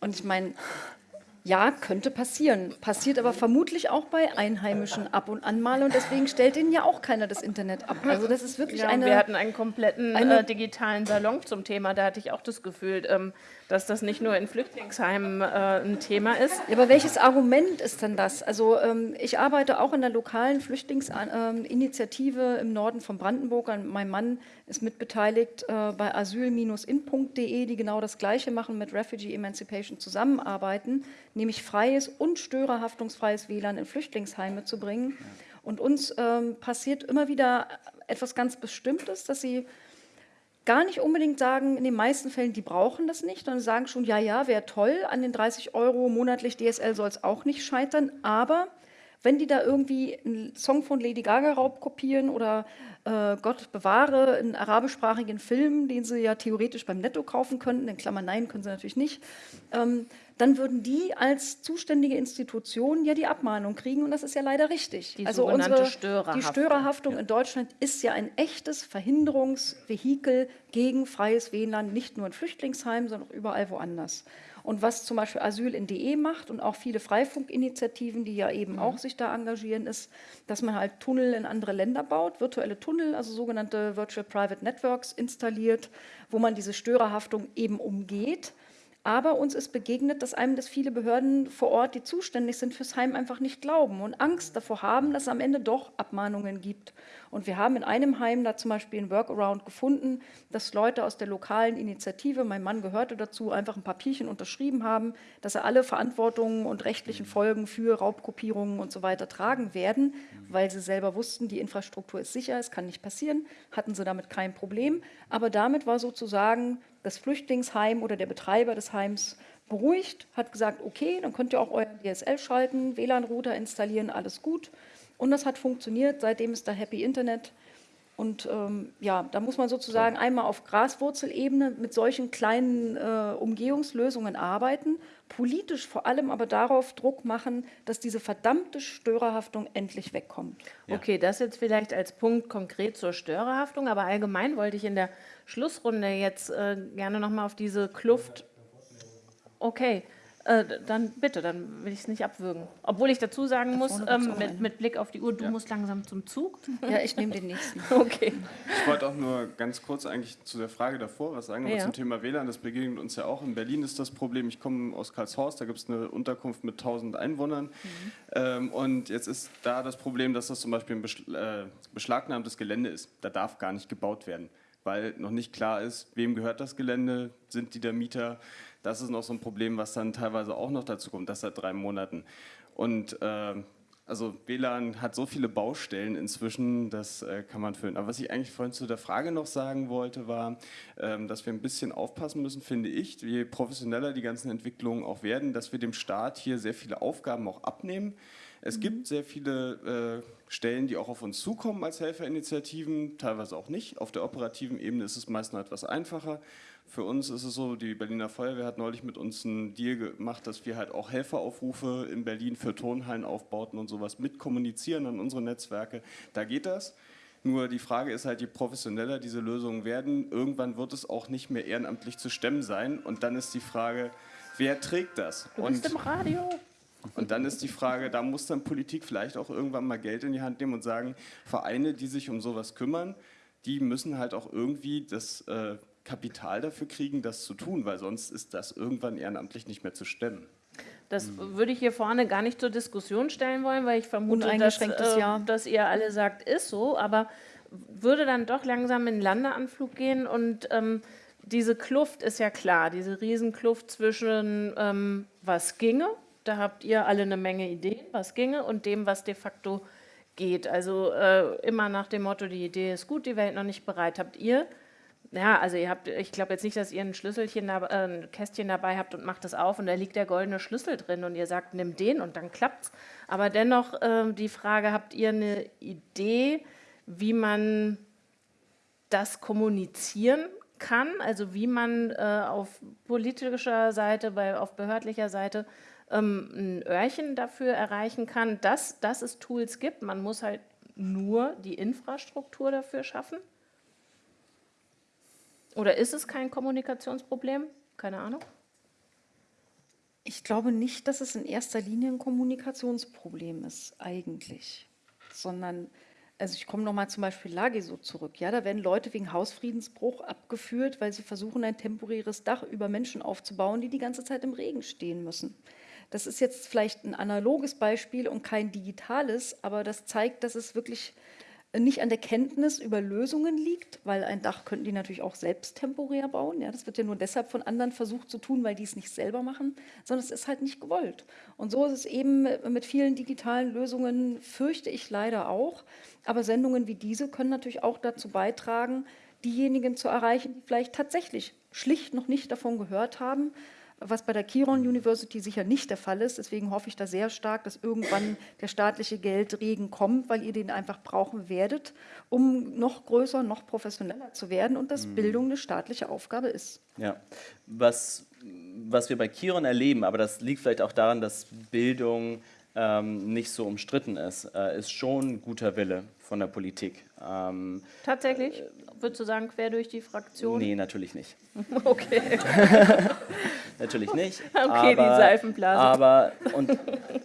Und ich meine, ja, könnte passieren. Passiert aber vermutlich auch bei Einheimischen ab und an mal. Und deswegen stellt ihnen ja auch keiner das Internet ab. Also das ist wirklich Ja, eine... wir hatten einen kompletten eine- äh, digitalen Salon zum Thema. Da hatte ich auch das Gefühl, ähm, dass das nicht nur in Flüchtlingsheimen äh, ein Thema ist. Ja, aber welches Argument ist denn das? Also ähm, ich arbeite auch in der lokalen Flüchtlingsinitiative im Norden von Brandenburg. Mein Mann ist mitbeteiligt äh, bei asyl-in.de, die genau das Gleiche machen, mit Refugee Emancipation zusammenarbeiten, nämlich freies und störerhaftungsfreies WLAN in Flüchtlingsheime zu bringen. Und uns ähm, passiert immer wieder etwas ganz Bestimmtes, dass sie gar nicht unbedingt sagen, in den meisten Fällen, die brauchen das nicht, sondern sagen schon, ja, ja, wäre toll, an den 30 Euro monatlich DSL soll es auch nicht scheitern, aber wenn die da irgendwie einen Song von Lady Gaga raubkopieren oder äh, Gott bewahre, einen arabischsprachigen Film, den sie ja theoretisch beim Netto kaufen könnten, in Klammern nein, können sie natürlich nicht, ähm, dann würden die als zuständige Institution ja die Abmahnung kriegen und das ist ja leider richtig. Die also sogenannte unsere, die Störerhaftung. Störerhaftung in Deutschland ist ja ein echtes Verhinderungsvehikel gegen freies WLAN, nicht nur in Flüchtlingsheimen, sondern auch überall woanders. Und was zum Beispiel Asyl in DE macht und auch viele Freifunkinitiativen, die ja eben auch sich da engagieren, ist, dass man halt Tunnel in andere Länder baut, virtuelle Tunnel, also sogenannte Virtual Private Networks installiert, wo man diese Störerhaftung eben umgeht Aber uns ist begegnet, dass einem das viele Behörden vor Ort, die zuständig sind fürs Heim, einfach nicht glauben und Angst davor haben, dass es am Ende doch Abmahnungen gibt. Und wir haben in einem Heim da zum Beispiel ein Workaround gefunden, dass Leute aus der lokalen Initiative, mein Mann gehörte dazu, einfach ein Papierchen unterschrieben haben, dass sie alle Verantwortungen und rechtlichen Folgen für Raubkopierungen und so weiter tragen werden, weil sie selber wussten, die Infrastruktur ist sicher, es kann nicht passieren, hatten sie damit kein Problem. Aber damit war sozusagen das Flüchtlingsheim oder der Betreiber des Heims beruhigt, hat gesagt, okay, dann könnt ihr auch euer DSL schalten, WLAN-Router installieren, alles gut. Und das hat funktioniert, seitdem ist da Happy Internet. Und ähm, ja, da muss man sozusagen einmal auf Graswurzelebene mit solchen kleinen äh, Umgehungslösungen arbeiten, politisch vor allem aber darauf Druck machen, dass diese verdammte Störerhaftung endlich wegkommt. Ja. Okay, das jetzt vielleicht als Punkt konkret zur Störerhaftung, aber allgemein wollte ich in der Schlussrunde jetzt äh, gerne nochmal auf diese Kluft. Okay, äh, dann bitte, dann will ich es nicht abwürgen. Obwohl ich dazu sagen Da muss, ähm, mit, mit Blick auf die Uhr, du Ja. musst langsam zum Zug. Ja, ich nehme den nächsten. Okay. Ich wollte auch nur ganz kurz eigentlich zu der Frage davor was sagen, aber Ja. zum Thema WLAN, das begegnet uns ja auch. In Berlin ist das Problem, ich komme aus Karlshorst, da gibt es eine Unterkunft mit 1000 Einwohnern. Ähm, und jetzt ist da das Problem, dass das zum Beispiel ein beschl äh, beschlagnahmtes Gelände ist. Da darf gar nicht gebaut werden, weil noch nicht klar ist, wem gehört das Gelände, sind die der Mieter. Das ist noch so ein Problem, was dann teilweise auch noch dazu kommt, das seit drei Monaten. Und ähm, also WLAN hat so viele Baustellen inzwischen, das äh, kann man füllen. Aber was ich eigentlich vorhin zu der Frage noch sagen wollte, war, ähm, dass wir ein bisschen aufpassen müssen, finde ich, je professioneller die ganzen Entwicklungen auch werden, dass wir dem Staat hier sehr viele Aufgaben auch abnehmen. Es gibt sehr viele äh, Stellen, die auch auf uns zukommen als Helferinitiativen, teilweise auch nicht. Auf der operativen Ebene ist es meist noch etwas einfacher. Für uns ist es so, die Berliner Feuerwehr hat neulich mit uns einen Deal gemacht, dass wir halt auch Helferaufrufe in Berlin für Turnhallenaufbauten und sowas mitkommunizieren an unsere Netzwerke. Da geht das. Nur die Frage ist halt, je professioneller diese Lösungen werden, irgendwann wird es auch nicht mehr ehrenamtlich zu stemmen sein. Und dann ist die Frage, wer trägt das? Du Und bist im Radio. und dann ist die Frage, da muss dann Politik vielleicht auch irgendwann mal Geld in die Hand nehmen und sagen, Vereine, die sich um sowas kümmern, die müssen halt auch irgendwie das äh, Kapital dafür kriegen, das zu tun, weil sonst ist das irgendwann ehrenamtlich nicht mehr zu stemmen. Das würde ich hier vorne gar nicht zur Diskussion stellen wollen, weil ich vermute, dass, äh, Ja. dass ihr alle sagt, ist so, aber würde dann doch langsam in den Landeanflug gehen und ähm, diese Kluft ist ja klar, diese Riesenkluft zwischen ähm, was ginge, da habt ihr alle eine Menge Ideen, was ginge, und dem, was de facto geht. Also äh, immer nach dem Motto, die Idee ist gut, die Welt noch nicht bereit. Habt ihr ja, also ihr habt, ich glaube jetzt nicht, dass ihr ein Schlüsselchen, äh, ein Kästchen dabei habt und macht das auf und da liegt der goldene Schlüssel drin und ihr sagt, nimm den und dann klappt's. Aber dennoch ähm, die Frage, habt ihr eine Idee, wie man das kommunizieren kann? Also wie man äh, auf politischer Seite, bei, auf behördlicher Seite ähm, ein Öhrchen dafür erreichen kann, dass, dass es Tools gibt. Man muss halt nur die Infrastruktur dafür schaffen. Oder ist es kein Kommunikationsproblem? Keine Ahnung. Ich glaube nicht, dass es in erster Linie ein Kommunikationsproblem ist, eigentlich. Sondern, also ich komme nochmal zum Beispiel Lageso zurück. Ja, da werden Leute wegen Hausfriedensbruch abgeführt, weil sie versuchen, ein temporäres Dach über Menschen aufzubauen, die die ganze Zeit im Regen stehen müssen. Das ist jetzt vielleicht ein analoges Beispiel und kein digitales, aber das zeigt, dass es wirklich nicht an der Kenntnis über Lösungen liegt, weil ein Dach könnten die natürlich auch selbst temporär bauen. Ja, das wird ja nur deshalb von anderen versucht zu tun, weil die es nicht selber machen, sondern es ist halt nicht gewollt. Und so ist es eben mit vielen digitalen Lösungen, fürchte ich leider auch. Aber Sendungen wie diese können natürlich auch dazu beitragen, diejenigen zu erreichen, die vielleicht tatsächlich schlicht noch nicht davon gehört haben, was bei der Kiron University sicher nicht der Fall ist. Deswegen hoffe ich da sehr stark, dass irgendwann der staatliche Geldregen kommt, weil ihr den einfach brauchen werdet, um noch größer, noch professioneller zu werden und dass Bildung eine staatliche Aufgabe ist. Ja, was, was wir bei Kiron erleben, aber das liegt vielleicht auch daran, dass Bildung ähm, nicht so umstritten ist, äh, ist schon guter Wille von der Politik. Ähm, Tatsächlich? Würdest du sagen, quer durch die Fraktion? nee, natürlich nicht. Okay. Natürlich nicht. Okay, die aber, Seifenblase. Aber, und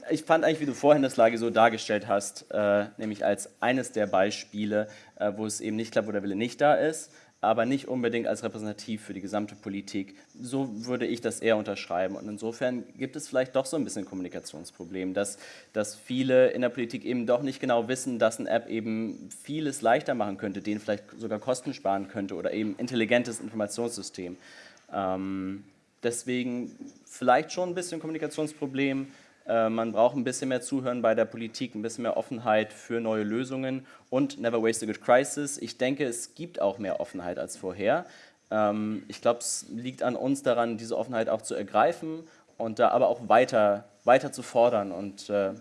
ich fand eigentlich, wie du vorhin das Lage so dargestellt hast, äh, nämlich als eines der Beispiele, äh, wo es eben nicht klappt, wo der Wille nicht da ist. aber nicht unbedingt als repräsentativ für die gesamte Politik. So würde ich das eher unterschreiben. Und insofern gibt es vielleicht doch so ein bisschen ein Kommunikationsproblem, dass, dass viele in der Politik eben doch nicht genau wissen, dass eine App eben vieles leichter machen könnte, denen vielleicht sogar Kosten sparen könnte oder eben intelligentes Informationssystem. Ähm, deswegen vielleicht schon ein bisschen Kommunikationsproblem. Äh, man braucht ein bisschen mehr Zuhören bei der Politik, ein bisschen mehr Offenheit für neue Lösungen und Never Waste a Good Crisis. Ich denke, es gibt auch mehr Offenheit als vorher. Ähm, ich glaube, es liegt an uns daran, diese Offenheit auch zu ergreifen und da aber auch weiter, weiter zu fordern und äh,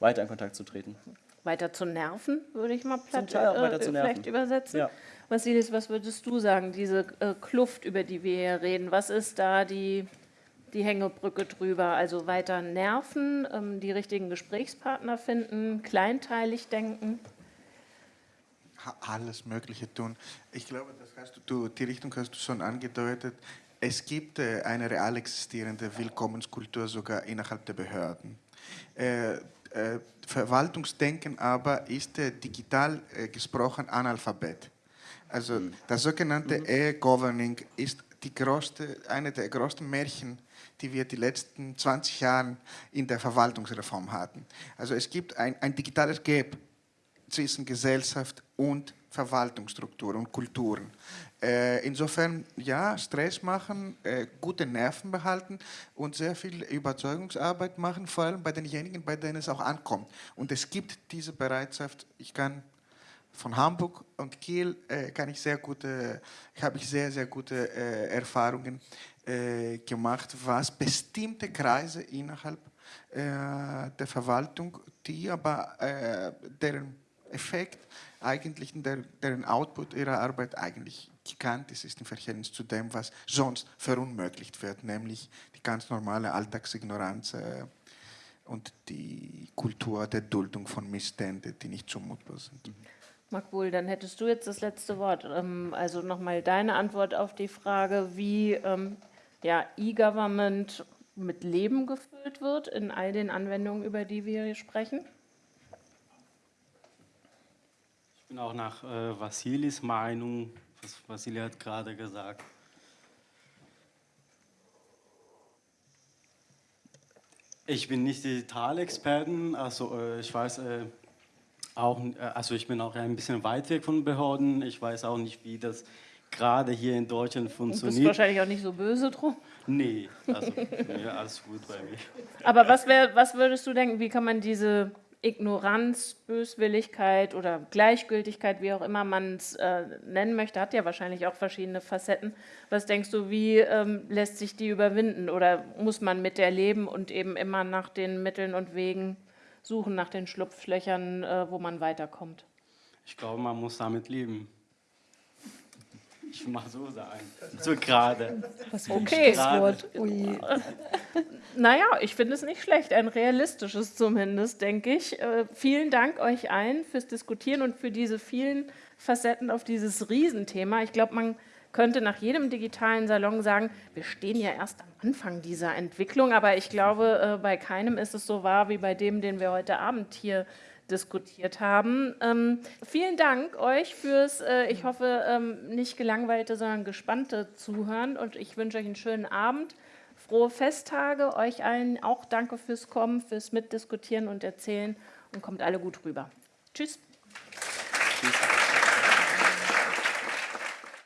weiter in Kontakt zu treten. Weiter zu nerven, würde ich mal platt, Teil auch weiter äh, zu nerven. vielleicht übersetzen. Ja. Vasilis, was würdest du sagen, diese äh, Kluft, über die wir hier reden, was ist da die, die Hängebrücke drüber? Also weiter nerven, ähm, die richtigen Gesprächspartner finden, kleinteilig denken? Alles Mögliche tun. Ich glaube, du, die Richtung hast du schon angedeutet. Es gibt äh, eine real existierende Willkommenskultur sogar innerhalb der Behörden. Äh, äh, Verwaltungsdenken aber ist äh, digital äh, gesprochen Analphabet. Also das sogenannte E-Governing ist die größte, eine der größten Märchen, die wir die letzten 20 Jahre in der Verwaltungsreform hatten. Also es gibt ein, ein digitales Gap zwischen Gesellschaft und Verwaltungsstruktur und Kulturen. Äh, insofern, ja, Stress machen, äh, gute Nerven behalten und sehr viel Überzeugungsarbeit machen, vor allem bei denjenigen, bei denen es auch ankommt. Und es gibt diese Bereitschaft, ich kann von Hamburg und Kiel äh, kann ich sehr gute, habe ich sehr, sehr gute äh, Erfahrungen äh, gemacht, was bestimmte Kreise innerhalb äh, der Verwaltung, die aber äh, deren Effekt eigentlich, der, deren Output ihrer Arbeit eigentlich gigantisch ist im Verhältnis zu dem, was sonst verunmöglicht wird, nämlich die ganz normale Alltagsignoranz äh, und die Kultur der Duldung von Missständen, die nicht zumutbar sind. Makbul, dann hättest du jetzt das letzte Wort. Ähm, Also nochmal deine Antwort auf die Frage, wie ähm, ja, E-Government mit Leben gefüllt wird in all den Anwendungen, über die wir hier sprechen. Ich bin auch nach äh, Vasilis Meinung, was Vasili hat gerade gesagt. Ich bin nicht Digitalexperten, also äh, ich weiß äh, auch, äh, also ich bin auch ein bisschen weit weg von Behörden. Ich weiß auch nicht, wie das gerade hier in Deutschland Du bist funktioniert. wahrscheinlich auch nicht so böse drum. Nee, also nee, alles gut bei mir. Aber was, wär, was würdest du denken, wie kann man diese Ignoranz, Böswilligkeit oder Gleichgültigkeit, wie auch immer man es äh, nennen möchte, hat ja wahrscheinlich auch verschiedene Facetten. Was denkst du, wie ähm, lässt sich die überwinden oder muss man mit der leben und eben immer nach den Mitteln und Wegen suchen, nach den Schlupflöchern, äh, wo man weiterkommt? Ich glaube, man muss damit leben. Ich mal so sagen. So gerade. Okay. Gerade. Ui. Naja, ich finde es nicht schlecht, ein realistisches zumindest, denke ich. Äh, vielen Dank euch allen fürs Diskutieren und für diese vielen Facetten auf dieses Riesenthema. Ich glaube, man könnte nach jedem digitalen Salon sagen, wir stehen ja erst am Anfang dieser Entwicklung, aber ich glaube, äh, bei keinem ist es so wahr wie bei dem, den wir heute Abend hier diskutiert haben. Ähm, vielen Dank euch fürs, äh, ich hoffe, ähm, nicht gelangweilte, sondern gespannte Zuhören und ich wünsche euch einen schönen Abend. Frohe Festtage, euch allen auch danke fürs Kommen, fürs Mitdiskutieren und Erzählen und kommt alle gut rüber. Tschüss.